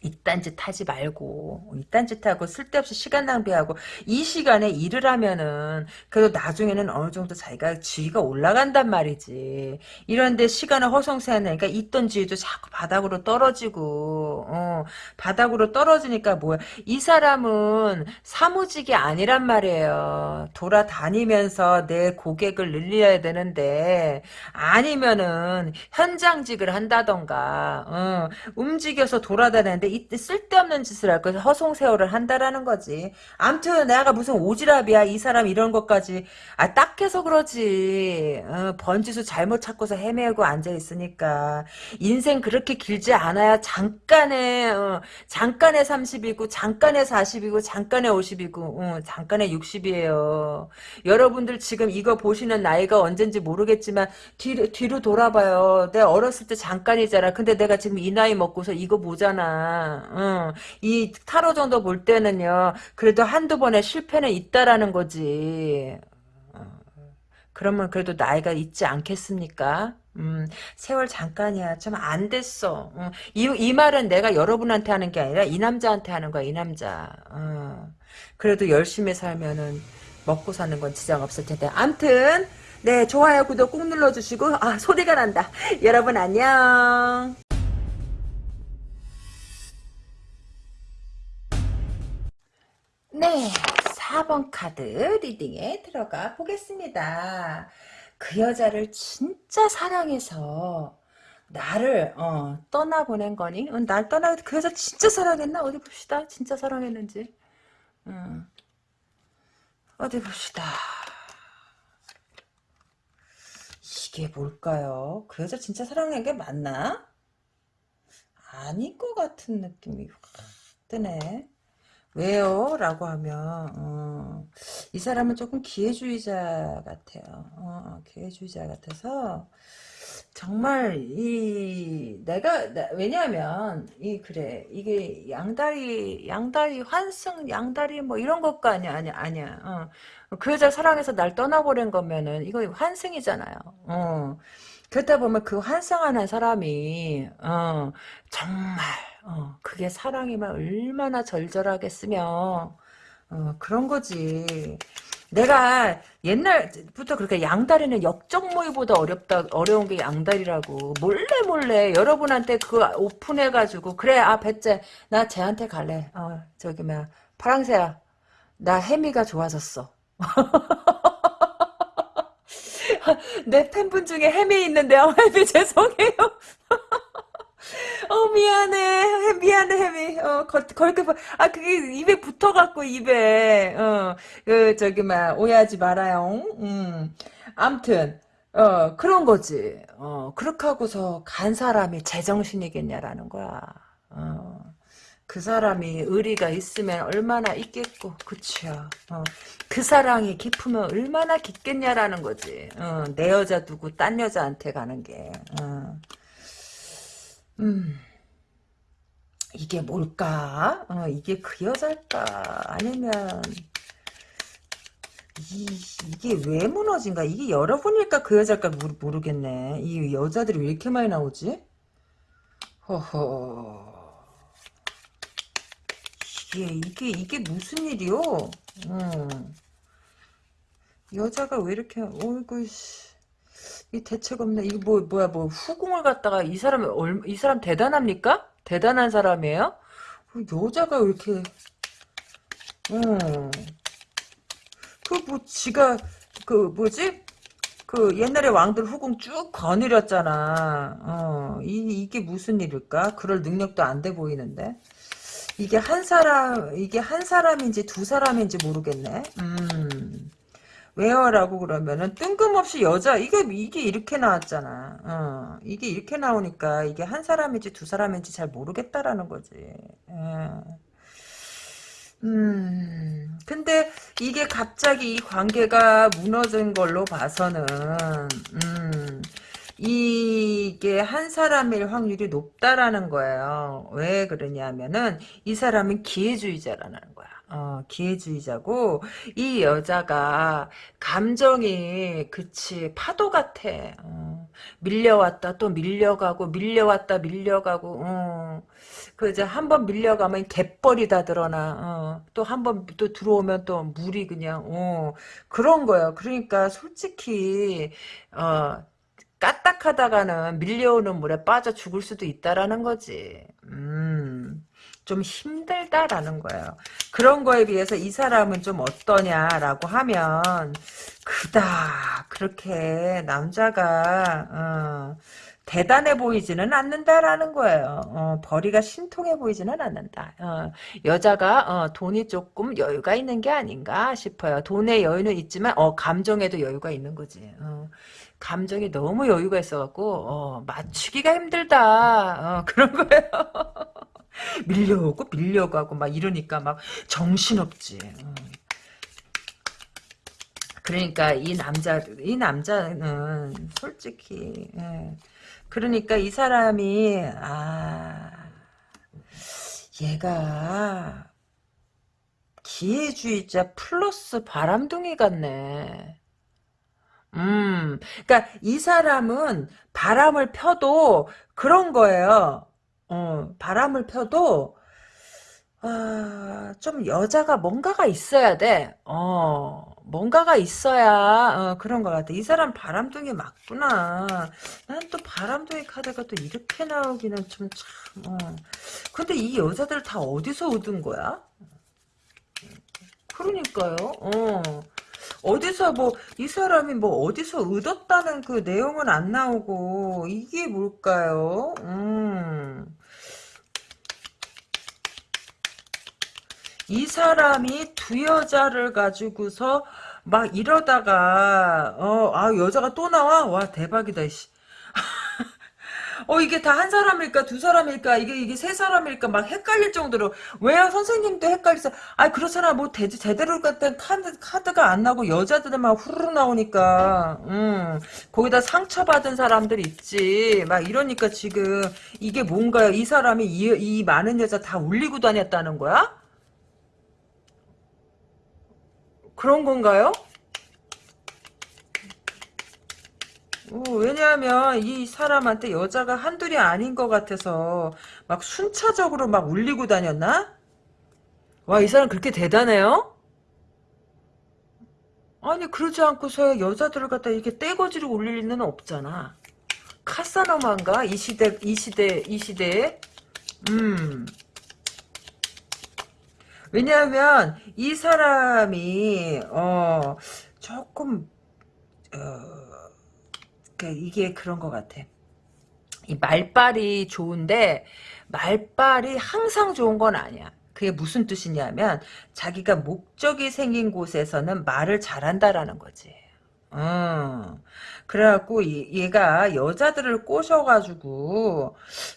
이딴 짓 하지 말고 이딴 짓 하고 쓸데없이 시간 낭비하고 이 시간에 일을 하면은 그래도 나중에는 어느 정도 자기가 지위가 올라간단 말이지. 이런데 시간을 허송세하니까 있던 지위도 자꾸 바닥으로 떨어지고 어, 바닥으로 떨어지니까 뭐야. 이 사람은 사무직이 아니란 말이에요. 돌아다니면서 내 고객을 늘려야 되는데 아니면은 현장직을 한다던가 어, 움직여서 돌아다니는데 이 쓸데없는 짓을 할 거지 허송세월을 한다라는 거지. 암튼 내가 무슨 오지랖이야 이 사람 이런 것까지 아 딱해서 그러지. 어, 번지수 잘못 찾고서 헤매고 앉아 있으니까 인생 그렇게 길지 않아야 잠깐의 어, 잠깐의 30이고 잠깐의 40이고 잠깐의 50이고 어, 잠깐의 60이에요. 여러분들 지금 이거 보시는 나이가 언젠지 모르겠지만 뒤로, 뒤로 돌아봐요. 내가 어렸을 때 잠깐이잖아. 근데 내가 지금 이 나이 먹고서 이거 보잖아. 응. 이 타로 정도 볼 때는요. 그래도 한두 번의 실패는 있다라는 거지. 어, 그러면 그래도 나이가 있지 않겠습니까? 음, 세월 잠깐이야. 좀 안 됐어. 음, 이, 이 말은 내가 여러분한테 하는 게 아니라 이 남자한테 하는 거야, 이 남자. 어, 그래도 열심히 살면은 먹고 사는 건 지장 없을 텐데. 암튼, 네, 좋아요, 구독 꾹 눌러주시고, 아, 소리가 난다. 여러분 안녕. 네, 4번 카드 리딩에 들어가 보겠습니다. 그 여자를 진짜 사랑해서 나를 어, 떠나보낸 거니? 어, 날 떠나 그 여자 진짜 사랑했나? 어디 봅시다. 진짜 사랑했는지. 음, 어디 봅시다. 이게 뭘까요? 그 여자 진짜 사랑한 게 맞나? 아닌 것 같은 느낌이 확 드네. 왜요? 라고 하면 어, 이 사람은 조금 기회주의자 같아요. 어, 기회주의자 같아서 정말 이 내가 나, 왜냐하면 이 그래 이게 양다리 양다리 환승 양다리 뭐 이런 것가 아니야 아니야 아니야. 어. 그 여자 사랑해서 날 떠나버린 거면은 이거 환승이잖아요. 어. 그러다 보면 그 환승하는 사람이 어, 정말 어, 그게 사랑이면 얼마나 절절하겠으며 어, 그런 거지. 내가 옛날부터 그렇게 양다리는 역적모의보다 어렵다 어려운 게 양다리라고. 몰래 몰래. 여러분한테 그 오픈해가지고 그래 아 배째. 나 쟤한테 갈래. 어 저기 뭐야. 파랑새야. 나 혜미가 좋아졌어. 내 팬분 중에 혜미 있는데요 혜미 죄송해요 어 미안해. 미안해 혜미. 어 걸, 걸게 아 그게 입에 붙어갖고 입에. 어그 저기 막 오해하지 말아요. 음 암튼 어 그런 거지. 어 그렇게 하고서 간 사람이 제정신이겠냐라는 거야. 어 그 사람이 의리가 있으면 얼마나 있겠고 그치요 어, 그 사랑이 깊으면 얼마나 깊겠냐라는 거지. 어, 내 여자 두고 딴 여자한테 가는 게. 어. 음, 이게 뭘까? 어, 이게 그 여자일까? 아니면, 이, 이게 왜 무너진가? 이게 여러분일까? 그 여자일까? 모르, 겠네 이 여자들이 왜 이렇게 많이 나오지? 허허. 이게, 이게, 이게 무슨 일이요? 음. 여자가 왜 이렇게, 어이구, 씨. 이 대책 없네. 이거 뭐 뭐야 뭐 후궁을 갖다가 이 사람 이 사람 대단합니까? 대단한 사람이에요? 그 여자가 왜 이렇게 음. 그뭐 지가 그 뭐지? 그 옛날에 왕들 후궁 쭉 거느렸잖아. 어, 이, 이게 무슨 일일까? 그럴 능력도 안 돼 보이는데. 이게 한 사람, 이게 한 사람인지 두 사람인지 모르겠네. 음. 왜요 라고 그러면은 뜬금없이 여자 이게 이게 이렇게 나왔잖아. 어, 이게 이렇게 나오니까 이게 한 사람인지 두 사람인지 잘 모르겠다라는 거지. 어. 음, 근데 이게 갑자기 이 관계가 무너진 걸로 봐서는, 음, 이게 한 사람일 확률이 높다라는 거예요. 왜 그러냐면은 이 사람은 기회주의자라는 거야. 어, 기회주의자고 이 여자가 감정이 그치 파도 같아. 어, 밀려왔다 또 밀려가고 밀려왔다 밀려가고 어. 그 이제 한번 밀려가면 갯벌이 다 드러나. 어. 또한번또 들어오면 또 물이 그냥 어. 그런 거예요. 그러니까 솔직히 어 까딱하다가는 밀려오는 물에 빠져 죽을 수도 있다라는 거지. 음. 좀 힘들다라는 거예요. 그런 거에 비해서 이 사람은 좀 어떠냐라고 하면 그다 그렇게 남자가 어, 대단해 보이지는 않는다라는 거예요. 어, 벌이가 신통해 보이지는 않는다. 어, 여자가 어, 돈이 조금 여유가 있는 게 아닌가 싶어요. 돈의 여유는 있지만 어, 감정에도 여유가 있는 거지. 어, 감정이 너무 여유가 있어갖고 어, 맞추기가 힘들다. 어, 그런 거예요. 밀려오고 밀려가고 막 이러니까 막 정신없지. 어. 그러니까 이 남자 이 남자는 솔직히 예. 그러니까 이 사람이 아 얘가 기회주의자 플러스 바람둥이 같네. 음, 그러니까 이 사람은 바람을 펴도 그런 거예요. 어, 바람을 펴도 아, 좀 여자가 뭔가가 있어야 돼. 어, 뭔가가 있어야 어, 그런 것 같아. 이 사람 바람둥이 맞구나. 난 또 바람둥이 카드가 또 이렇게 나오기는 좀 참. 어. 근데 이 여자들 다 어디서 얻은 거야? 그러니까요. 어. 어디서 뭐 이 사람이 뭐 어디서 얻었다는 그 내용은 안 나오고 이게 뭘까요? 음. 이 사람이 두 여자를 가지고서 막 이러다가 어 아 여자가 또 나와 와 대박이다 씨. 어 이게 다 한 사람일까 두 사람일까 이게 이게 세 사람일까 막 헷갈릴 정도로. 왜요? 선생님도 헷갈리세요? 아 그렇잖아 뭐 대, 제대로 같은 카드 카드가 안 나고 여자들만 후루룩 나오니까. 음. 거기다 상처받은 사람들 있지. 막 이러니까 지금 이게 뭔가요? 이 사람이 이, 이 많은 여자 다 울리고 다녔다는 거야? 그런 건가요? 어, 왜냐하면 이 사람한테 여자가 한둘이 아닌 것 같아서 막 순차적으로 막 울리고 다녔나? 와, 이 사람 그렇게 대단해요? 아니, 그러지 않고서 여자들을 갖다 이렇게 떼거지로 울릴 리는 없잖아. 카사노마인가? 이 시대, 이 시대, 이 시대에? 음. 왜냐하면 이 사람이 어 조금 어 그 이게 그런 것 같아. 이 말빨이 좋은데 말빨이 항상 좋은 건 아니야. 그게 무슨 뜻이냐면 자기가 목적이 생긴 곳에서는 말을 잘한다라는 거지. 음. 그래갖고 얘가 여자들을 꼬셔가지고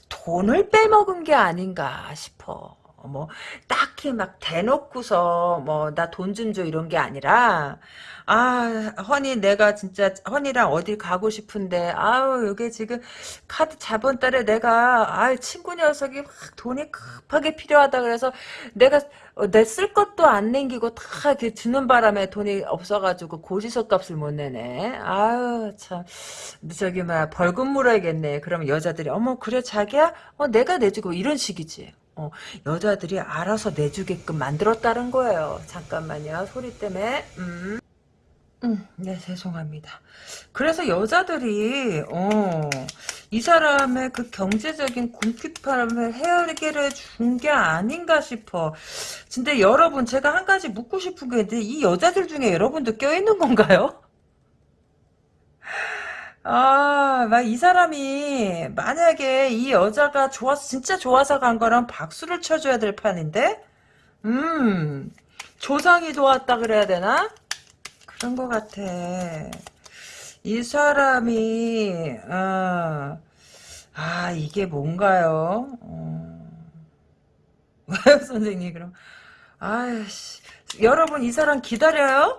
돈을 빼먹은 게 아닌가 싶어. 뭐 딱히 막 대놓고서 뭐 나 돈 좀 줘 이런 게 아니라 아 허니 내가 진짜 허니랑 어딜 가고 싶은데 아우 여기 지금 카드 자본 달에 내가 아 친구 녀석이 막 돈이 급하게 필요하다 그래서 내가 어, 내쓸 것도 안 남기고 다 이렇게 주는 바람에 돈이 없어가지고 고지서 값을 못 내네 아유 참 저기 막 벌금 물어야겠네 그러면 여자들이 어머 그래 자기야 어 내가 내주고 이런 식이지 어, 여자들이 알아서 내주게끔 만들었다는 거예요. 잠깐만요. 소리 때문에. 음. 음, 네, 죄송합니다. 그래서 여자들이, 어, 이 사람의 그 경제적인 궁핍함을 해결해 준게 아닌가 싶어. 근데 여러분, 제가 한 가지 묻고 싶은 게 있는데, 이 여자들 중에 여러분도 껴있는 건가요? 아, 막 이 사람이 만약에 이 여자가 좋아서 진짜 좋아서 간 거랑 박수를 쳐줘야 될 판인데, 음, 조상이 도왔다 그래야 되나? 그런 것 같아. 이 사람이 아, 아 이게 뭔가요? 어. 왜요, 선생님? 그럼 아씨, 여러분 이 사람 기다려요?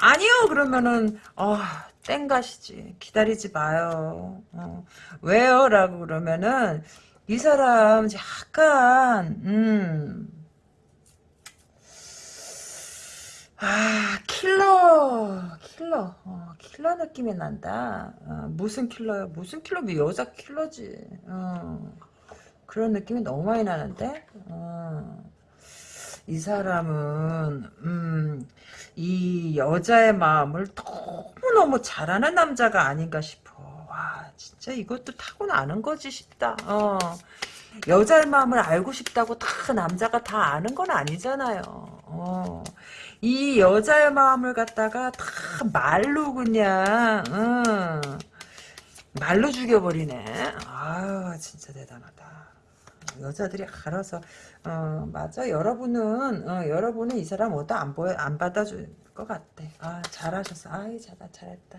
아니요. 그러면은 아. 땡가시지. 기다리지 마요. 어. 왜요? 라고 그러면은, 이 사람 약간, 음, 아, 킬러, 킬러, 어, 킬러 느낌이 난다. 어, 무슨 킬러요? 무슨 킬러? 뭐 여자 킬러지. 어, 그런 느낌이 너무 많이 나는데? 어, 이 사람은, 음, 이 여자의 마음을 너무너무 잘 아는 남자가 아닌가 싶어. 와, 진짜 이것도 타고나는 거지 싶다. 어. 여자의 마음을 알고 싶다고 다 남자가 다 아는 건 아니잖아요. 어. 이 여자의 마음을 갖다가 다 말로 그냥 어. 말로 죽여버리네. 아유 진짜 대단하다. 여자들이 알아서 어 맞아 여러분은 어, 여러분은 이 사람 어디 안 보여 안 받아줄 것 같대. 아 잘하셨어. 아이 잘다 잘했다.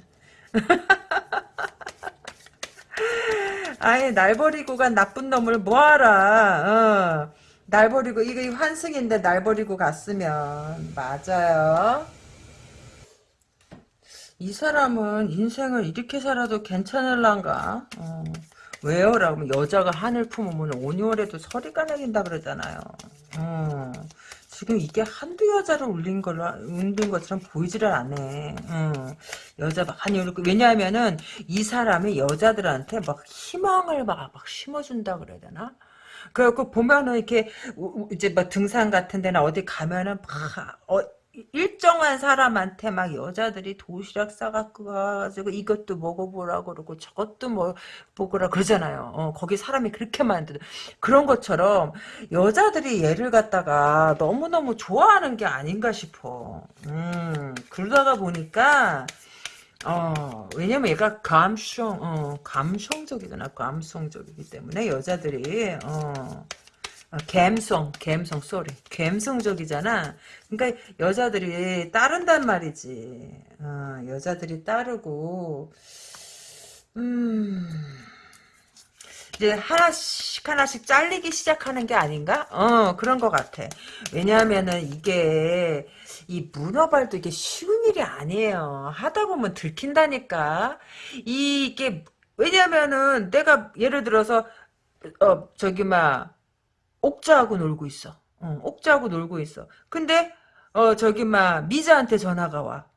아예 날 버리고 간 나쁜 놈을 뭐하라. 어. 날 버리고 이거 환승인데 날 버리고 갔으면 맞아요. 이 사람은 인생을 이렇게 살아도 괜찮을란가? 어. 왜요? 라고 하면 여자가 한을 품으면 온유월에도 서리가 내긴다 그러잖아요. 어. 지금 이게 한두 여자를 울린 걸로 울린 것처럼 보이지를 않네. 어. 여자 많이 울고 왜냐하면은 이 사람이 여자들한테 막 희망을 막, 막 심어준다 그래야 되나? 그래갖고 보면은 이렇게 이제 막 등산 같은 데나 어디 가면은 막 어, 일정한 사람한테 막 여자들이 도시락 싸갖고 가가지고 이것도 먹어보라 그러고 저것도 뭐 먹으라 그러잖아요. 어, 거기 사람이 그렇게 많은데 그런 것처럼 여자들이 얘를 갖다가 너무너무 좋아하는 게 아닌가 싶어. 음, 그러다가 보니까 어, 왜냐면 얘가 감성, 어, 감성적이잖아. 감성적이기 때문에 여자들이, 어, 어, 갬성, 갬성, 쏘리. 갬성적이잖아. 그러니까 여자들이 따른단 말이지. 어, 여자들이 따르고, 음, 이제 하나씩 하나씩 잘리기 시작하는 게 아닌가? 어, 그런 것 같아. 왜냐하면은 이게, 이 문어발도 이게 쉬운 일이 아니에요. 하다 보면 들킨다니까. 이게, 왜냐면은 내가 예를 들어서, 어, 저기, 막, 옥자하고 놀고 있어. 어, 옥자하고 놀고 있어. 근데 어 저기 막 미자한테 전화가 와.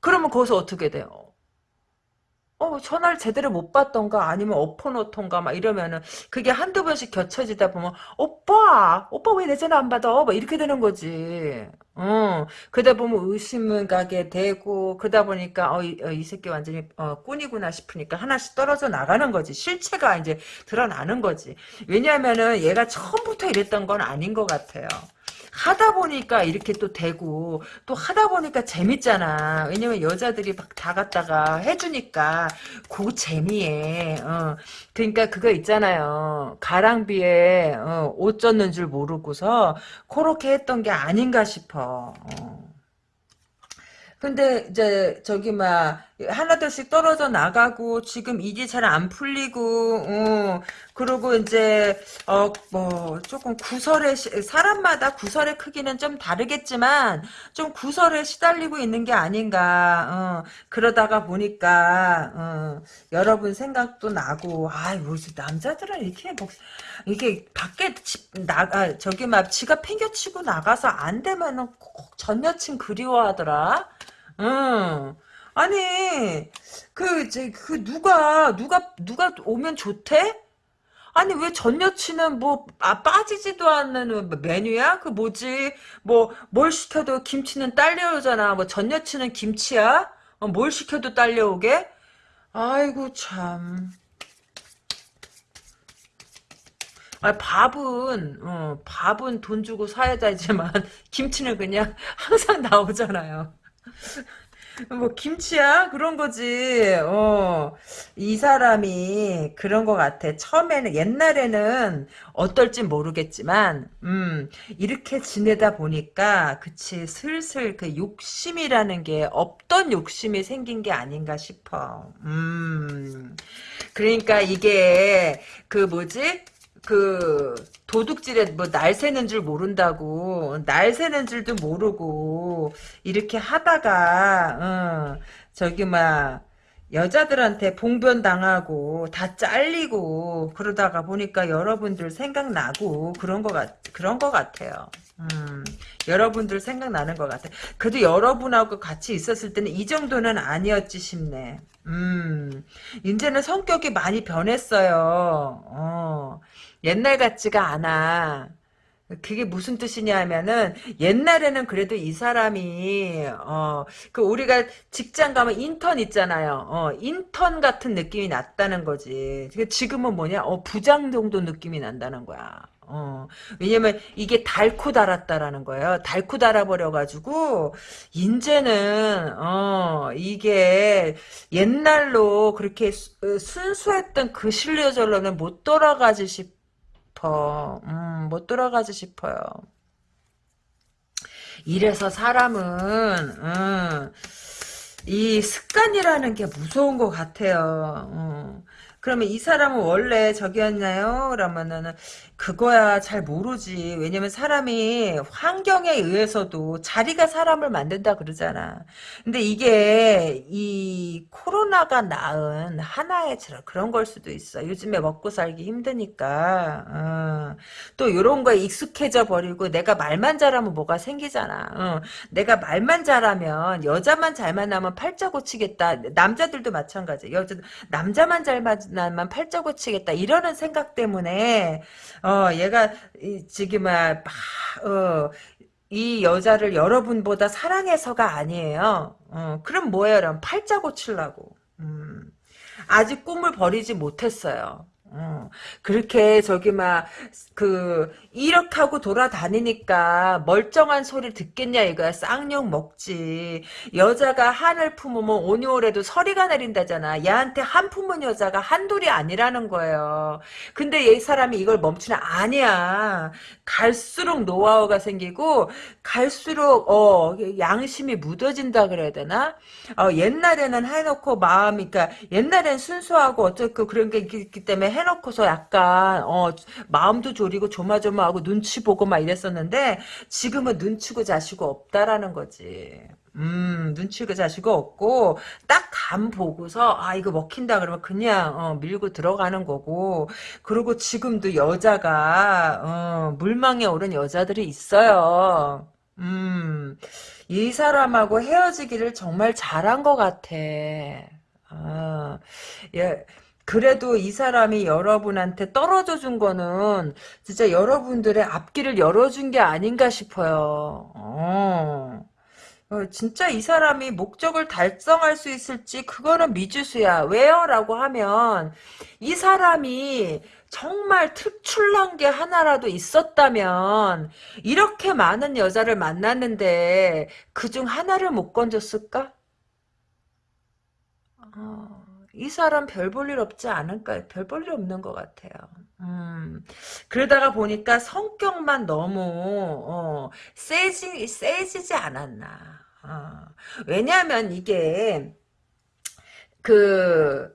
그러면 거기서 어떻게 돼요? 어, 전화를 제대로 못 받던가 아니면 엎어놓던가 막 이러면은 그게 한두 번씩 겹쳐지다 보면 오빠 오빠 왜 내 전화 안 받아? 막 이렇게 되는 거지. 어. 그러다 보면 의심을 가게 되고 그러다 보니까 어, 이, 어, 이 새끼 완전히 어, 꾼이구나 싶으니까 하나씩 떨어져 나가는 거지. 실체가 이제 드러나는 거지. 왜냐하면은 얘가 처음부터 이랬던 건 아닌 것 같아요 하다 보니까 이렇게 또 되고 또 하다 보니까 재밌잖아. 왜냐면 여자들이 막 다 갖다가 해주니까 그 재미에 어. 그러니까 그거 있잖아요. 가랑비에 어, 옷 젖는 줄 모르고서 그렇게 했던 게 아닌가 싶어. 어. 근데 이제 저기 막 하나둘씩 떨어져 나가고 지금 일이 잘 안 풀리고 어, 그리고 이제 어 뭐 조금 구설에 사람마다 구설의 크기는 좀 다르겠지만 좀 구설에 시달리고 있는 게 아닌가 어, 그러다가 보니까 어, 여러분 생각도 나고 아이 뭐 남자들은 이렇게 뭐 이게 밖에 집 나가 저기 막 지가 팽겨치고 나가서 안 되면은 꼭 전 여친 그리워하더라. 응. 아니, 그, 이제, 그, 누가, 누가, 누가 오면 좋대? 아니, 왜 전 여친은 뭐, 아, 빠지지도 않는 메뉴야? 그 뭐지? 뭐, 뭘 시켜도 김치는 딸려오잖아. 뭐, 전 여친은 김치야? 어, 뭘 시켜도 딸려오게? 아이고, 참. 아, 밥은, 어, 밥은 돈 주고 사야 되지만, 김치는 그냥 항상 나오잖아요. 뭐 김치야 그런 거지. 어. 이 사람이 그런 것 같아. 처음에는 옛날에는 어떨지 모르겠지만 음, 이렇게 지내다 보니까 그치 슬슬 그 욕심이라는 게 없던 욕심이 생긴 게 아닌가 싶어. 음. 그러니까 이게 그 뭐지? 그 도둑질에 뭐 날 새는 줄 모른다고 날 새는 줄도 모르고 이렇게 하다가 어, 저기 막 여자들한테 봉변 당하고 다 잘리고 그러다가 보니까 여러분들 생각나고 그런 거 같, 그런 거 같아요. 음, 여러분들 생각나는 것 같아. 그래도 여러분하고 같이 있었을 때는 이 정도는 아니었지 싶네. 음, 이제는 성격이 많이 변했어요. 어, 옛날 같지가 않아. 그게 무슨 뜻이냐면은 옛날에는 그래도 이 사람이 어 그 우리가 직장 가면 인턴 있잖아요. 어 인턴 같은 느낌이 났다는 거지. 그 지금은 뭐냐? 어 부장 정도 느낌이 난다는 거야. 어 왜냐면 이게 닳고 달았다라는 거예요. 닳고 달아버려 가지고 이제는 어 이게 옛날로 그렇게 순수했던 그 신뢰절로는 못 돌아가지 싶. 싶어. 음, 못 돌아가지 싶어요. 이래서 사람은, 음, 이 습관이라는 게 무서운 것 같아요. 음. 그러면 이 사람은 원래 저기였나요? 그러면은 그거야 잘 모르지. 왜냐면 사람이 환경에 의해서도 자리가 사람을 만든다 그러잖아. 근데 이게 이 코로나가 낳은 하나의 그런 걸 수도 있어. 요즘에 먹고 살기 힘드니까. 어. 또 이런 거에 익숙해져 버리고 내가 말만 잘하면 뭐가 생기잖아. 어. 내가 말만 잘하면 여자만 잘 만나면 팔자 고치겠다. 남자들도 마찬가지. 여자 남자만 잘 만나면 팔자 고치겠다. 이러는 생각 때문에 어 얘가 이, 지금 막 어, 이 여자를 여러분보다 사랑해서가 아니에요. 어, 그럼 뭐예요? 그럼 팔자 고치려고. 음, 아직 꿈을 버리지 못했어요. 어, 그렇게 저기 막그 이렇게 하고 돌아다니니까 멀쩡한 소리 듣겠냐 이거야. 쌍욕 먹지. 여자가 한을 품으면 오니오래도 서리가 내린다잖아. 얘한테 한 품은 여자가 한둘이 아니라는 거예요. 근데 이 사람이 이걸 멈추나 아니야. 갈수록 노하우가 생기고 갈수록 어 양심이 묻어진다 그래야 되나? 어, 옛날에는 해놓고 마음이 그러니까 옛날엔 순수하고 어쩌고 그런 게 있기 때문에 해놓고서 약간 어 마음도 졸이고 조마조마하고 눈치 보고 막 이랬었는데 지금은 눈치고 자시고 없다라는 거지. 음, 눈치고 자시고 없고 딱 감 보고서 아 이거 먹힌다 그러면 그냥 어, 밀고 들어가는 거고 그리고 지금도 여자가 어, 물망에 오른 여자들이 있어요. 음, 이 사람하고 헤어지기를 정말 잘한 것 같아. 아, 예. 그래도 이 사람이 여러분한테 떨어져 준 거는 진짜 여러분들의 앞길을 열어준 게 아닌가 싶어요. 어. 어, 진짜 이 사람이 목적을 달성할 수 있을지 그거는 미지수야. 왜요? 라고 하면 이 사람이 정말 특출난 게 하나라도 있었다면 이렇게 많은 여자를 만났는데 그중 하나를 못 건졌을까? 어, 이 사람 별 볼 일 없지 않을까? 별 볼 일 없는 것 같아요. 음, 그러다가 보니까 성격만 너무, 어, 세지, 세지지 않았나. 어, 왜냐하면 이게, 그,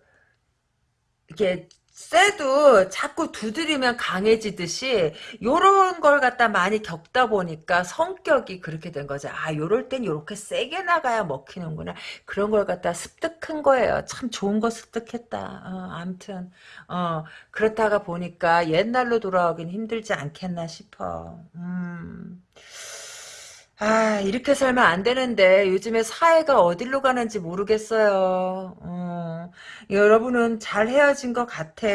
이게, 쎄도 자꾸 두드리면 강해지듯이 요런 걸 갖다 많이 겪다 보니까 성격이 그렇게 된 거죠. 아 요럴 땐 요렇게 세게 나가야 먹히는구나. 그런 걸 갖다 습득한 거예요. 참 좋은 거 습득했다. 어, 암튼 어, 그렇다가 보니까 옛날로 돌아오긴 힘들지 않겠나 싶어. 음. 아, 이렇게 살면 안 되는데 요즘에 사회가 어디로 가는지 모르겠어요. 어, 여러분은 잘 헤어진 것 같아.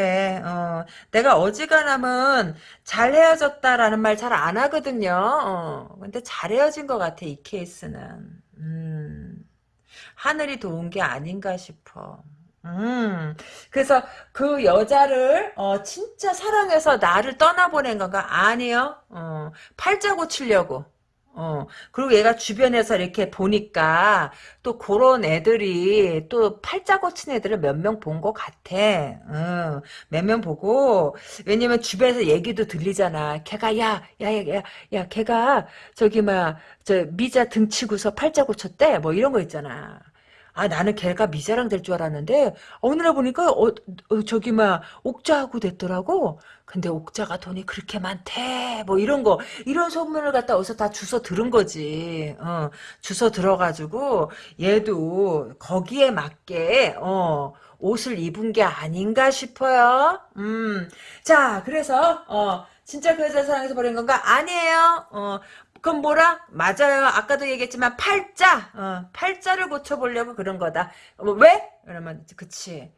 어, 내가 어지간하면 잘 헤어졌다라는 말 잘 안 하거든요. 어, 근데 잘 헤어진 것 같아, 이 케이스는. 음, 하늘이 도운 게 아닌가 싶어. 음, 그래서 그 여자를, 어, 진짜 사랑해서 나를 떠나보낸 건가? 아니요. 어, 팔자 고 치려고. 어, 그리고 얘가 주변에서 이렇게 보니까 또 그런 애들이 또 팔자 고친 애들을 몇 명 본 것 같아. 어, 몇명 보고 왜냐면 주변에서 얘기도 들리잖아. 걔가 야, 야, 야, 야, 야, 걔가 저기 막 저 미자 등치고서 팔자 고쳤대. 뭐 이런 거 있잖아. 아 나는 걔가 미자랑 될 줄 알았는데 어느 날 보니까 어, 어, 저기 막 옥자하고 됐더라고. 근데 옥자가 돈이 그렇게 많대. 뭐 이런 거 이런 소문을 갖다 어디서 다 주워 들은 거지. 어, 주워 들어가지고 얘도 거기에 맞게 어, 옷을 입은 게 아닌가 싶어요. 음, 자 그래서 어. 진짜 그 여자 사랑해서 버린 건가? 아니에요. 어, 그럼 뭐라? 맞아요. 아까도 얘기했지만 팔자. 어, 팔자를 고쳐보려고 그런 거다. 어, 왜? 그러면 그치.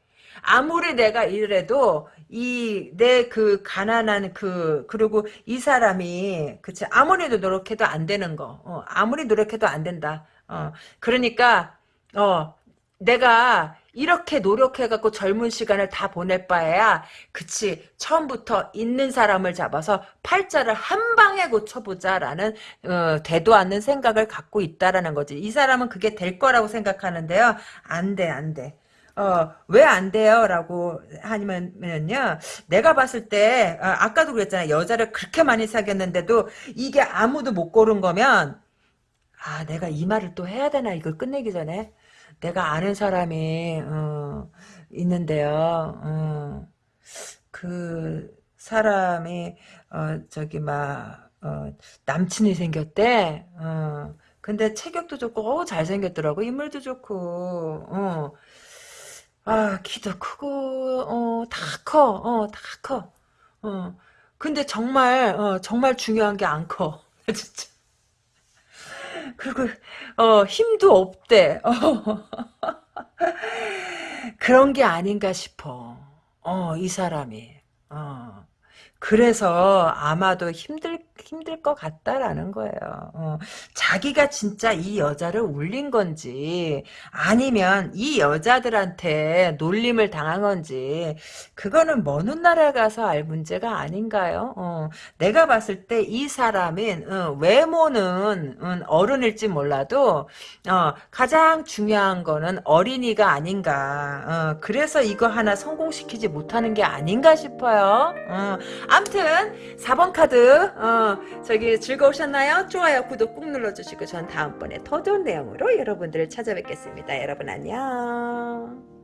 아무리 내가 이래도 이 내 그 가난한 그 그리고 이 사람이 그치 아무리 노력해도 안 되는 거 어, 아무리 노력해도 안 된다 어 그러니까 어 내가 이렇게 노력해갖고 젊은 시간을 다 보낼 바에야 그치 처음부터 있는 사람을 잡아서 팔자를 한 방에 고쳐보자라는 어, 되도 않는 생각을 갖고 있다라는 거지 이 사람은 그게 될 거라고 생각하는데요 안 돼 안 돼 어, 왜 안 돼요? 라고 하면요, 내가 봤을 때, 아, 아까도 그랬잖아. 여자를 그렇게 많이 사귀었는데도 이게 아무도 못 고른 거면, 아, 내가 이 말을 또 해야 되나, 이걸 끝내기 전에. 내가 아는 사람이 어, 있는데요. 어, 그 사람이 어, 저기 막 어, 남친이 생겼대. 어, 근데 체격도 좋고 어, 잘생겼더라고. 인물도 좋고. 어. 아 키도 크고 어, 다 커. 어, 다 커. 어. 근데 정말 어, 정말 중요한 게 안 커. 진짜. 그리고 어, 힘도 없대. 어. 그런 게 아닌가 싶어. 어, 이 사람이. 어. 그래서 아마도 힘들 힘들 것 같다라는 거예요. 어, 자기가 진짜 이 여자를 울린 건지 아니면 이 여자들한테 놀림을 당한 건지 그거는 먼 훗날에 가서 알 문제가 아닌가요? 어, 내가 봤을 때 이 사람인 어, 외모는 음, 어른일지 몰라도 어, 가장 중요한 거는 어린이가 아닌가. 어, 그래서 이거 하나 성공시키지 못하는 게 아닌가 싶어요. 어, 암튼 4번 카드 어, 저기 즐거우셨나요? 좋아요 구독 꾹 눌러주시고 전 다음번에 더 좋은 내용으로 여러분들을 찾아뵙겠습니다. 여러분 안녕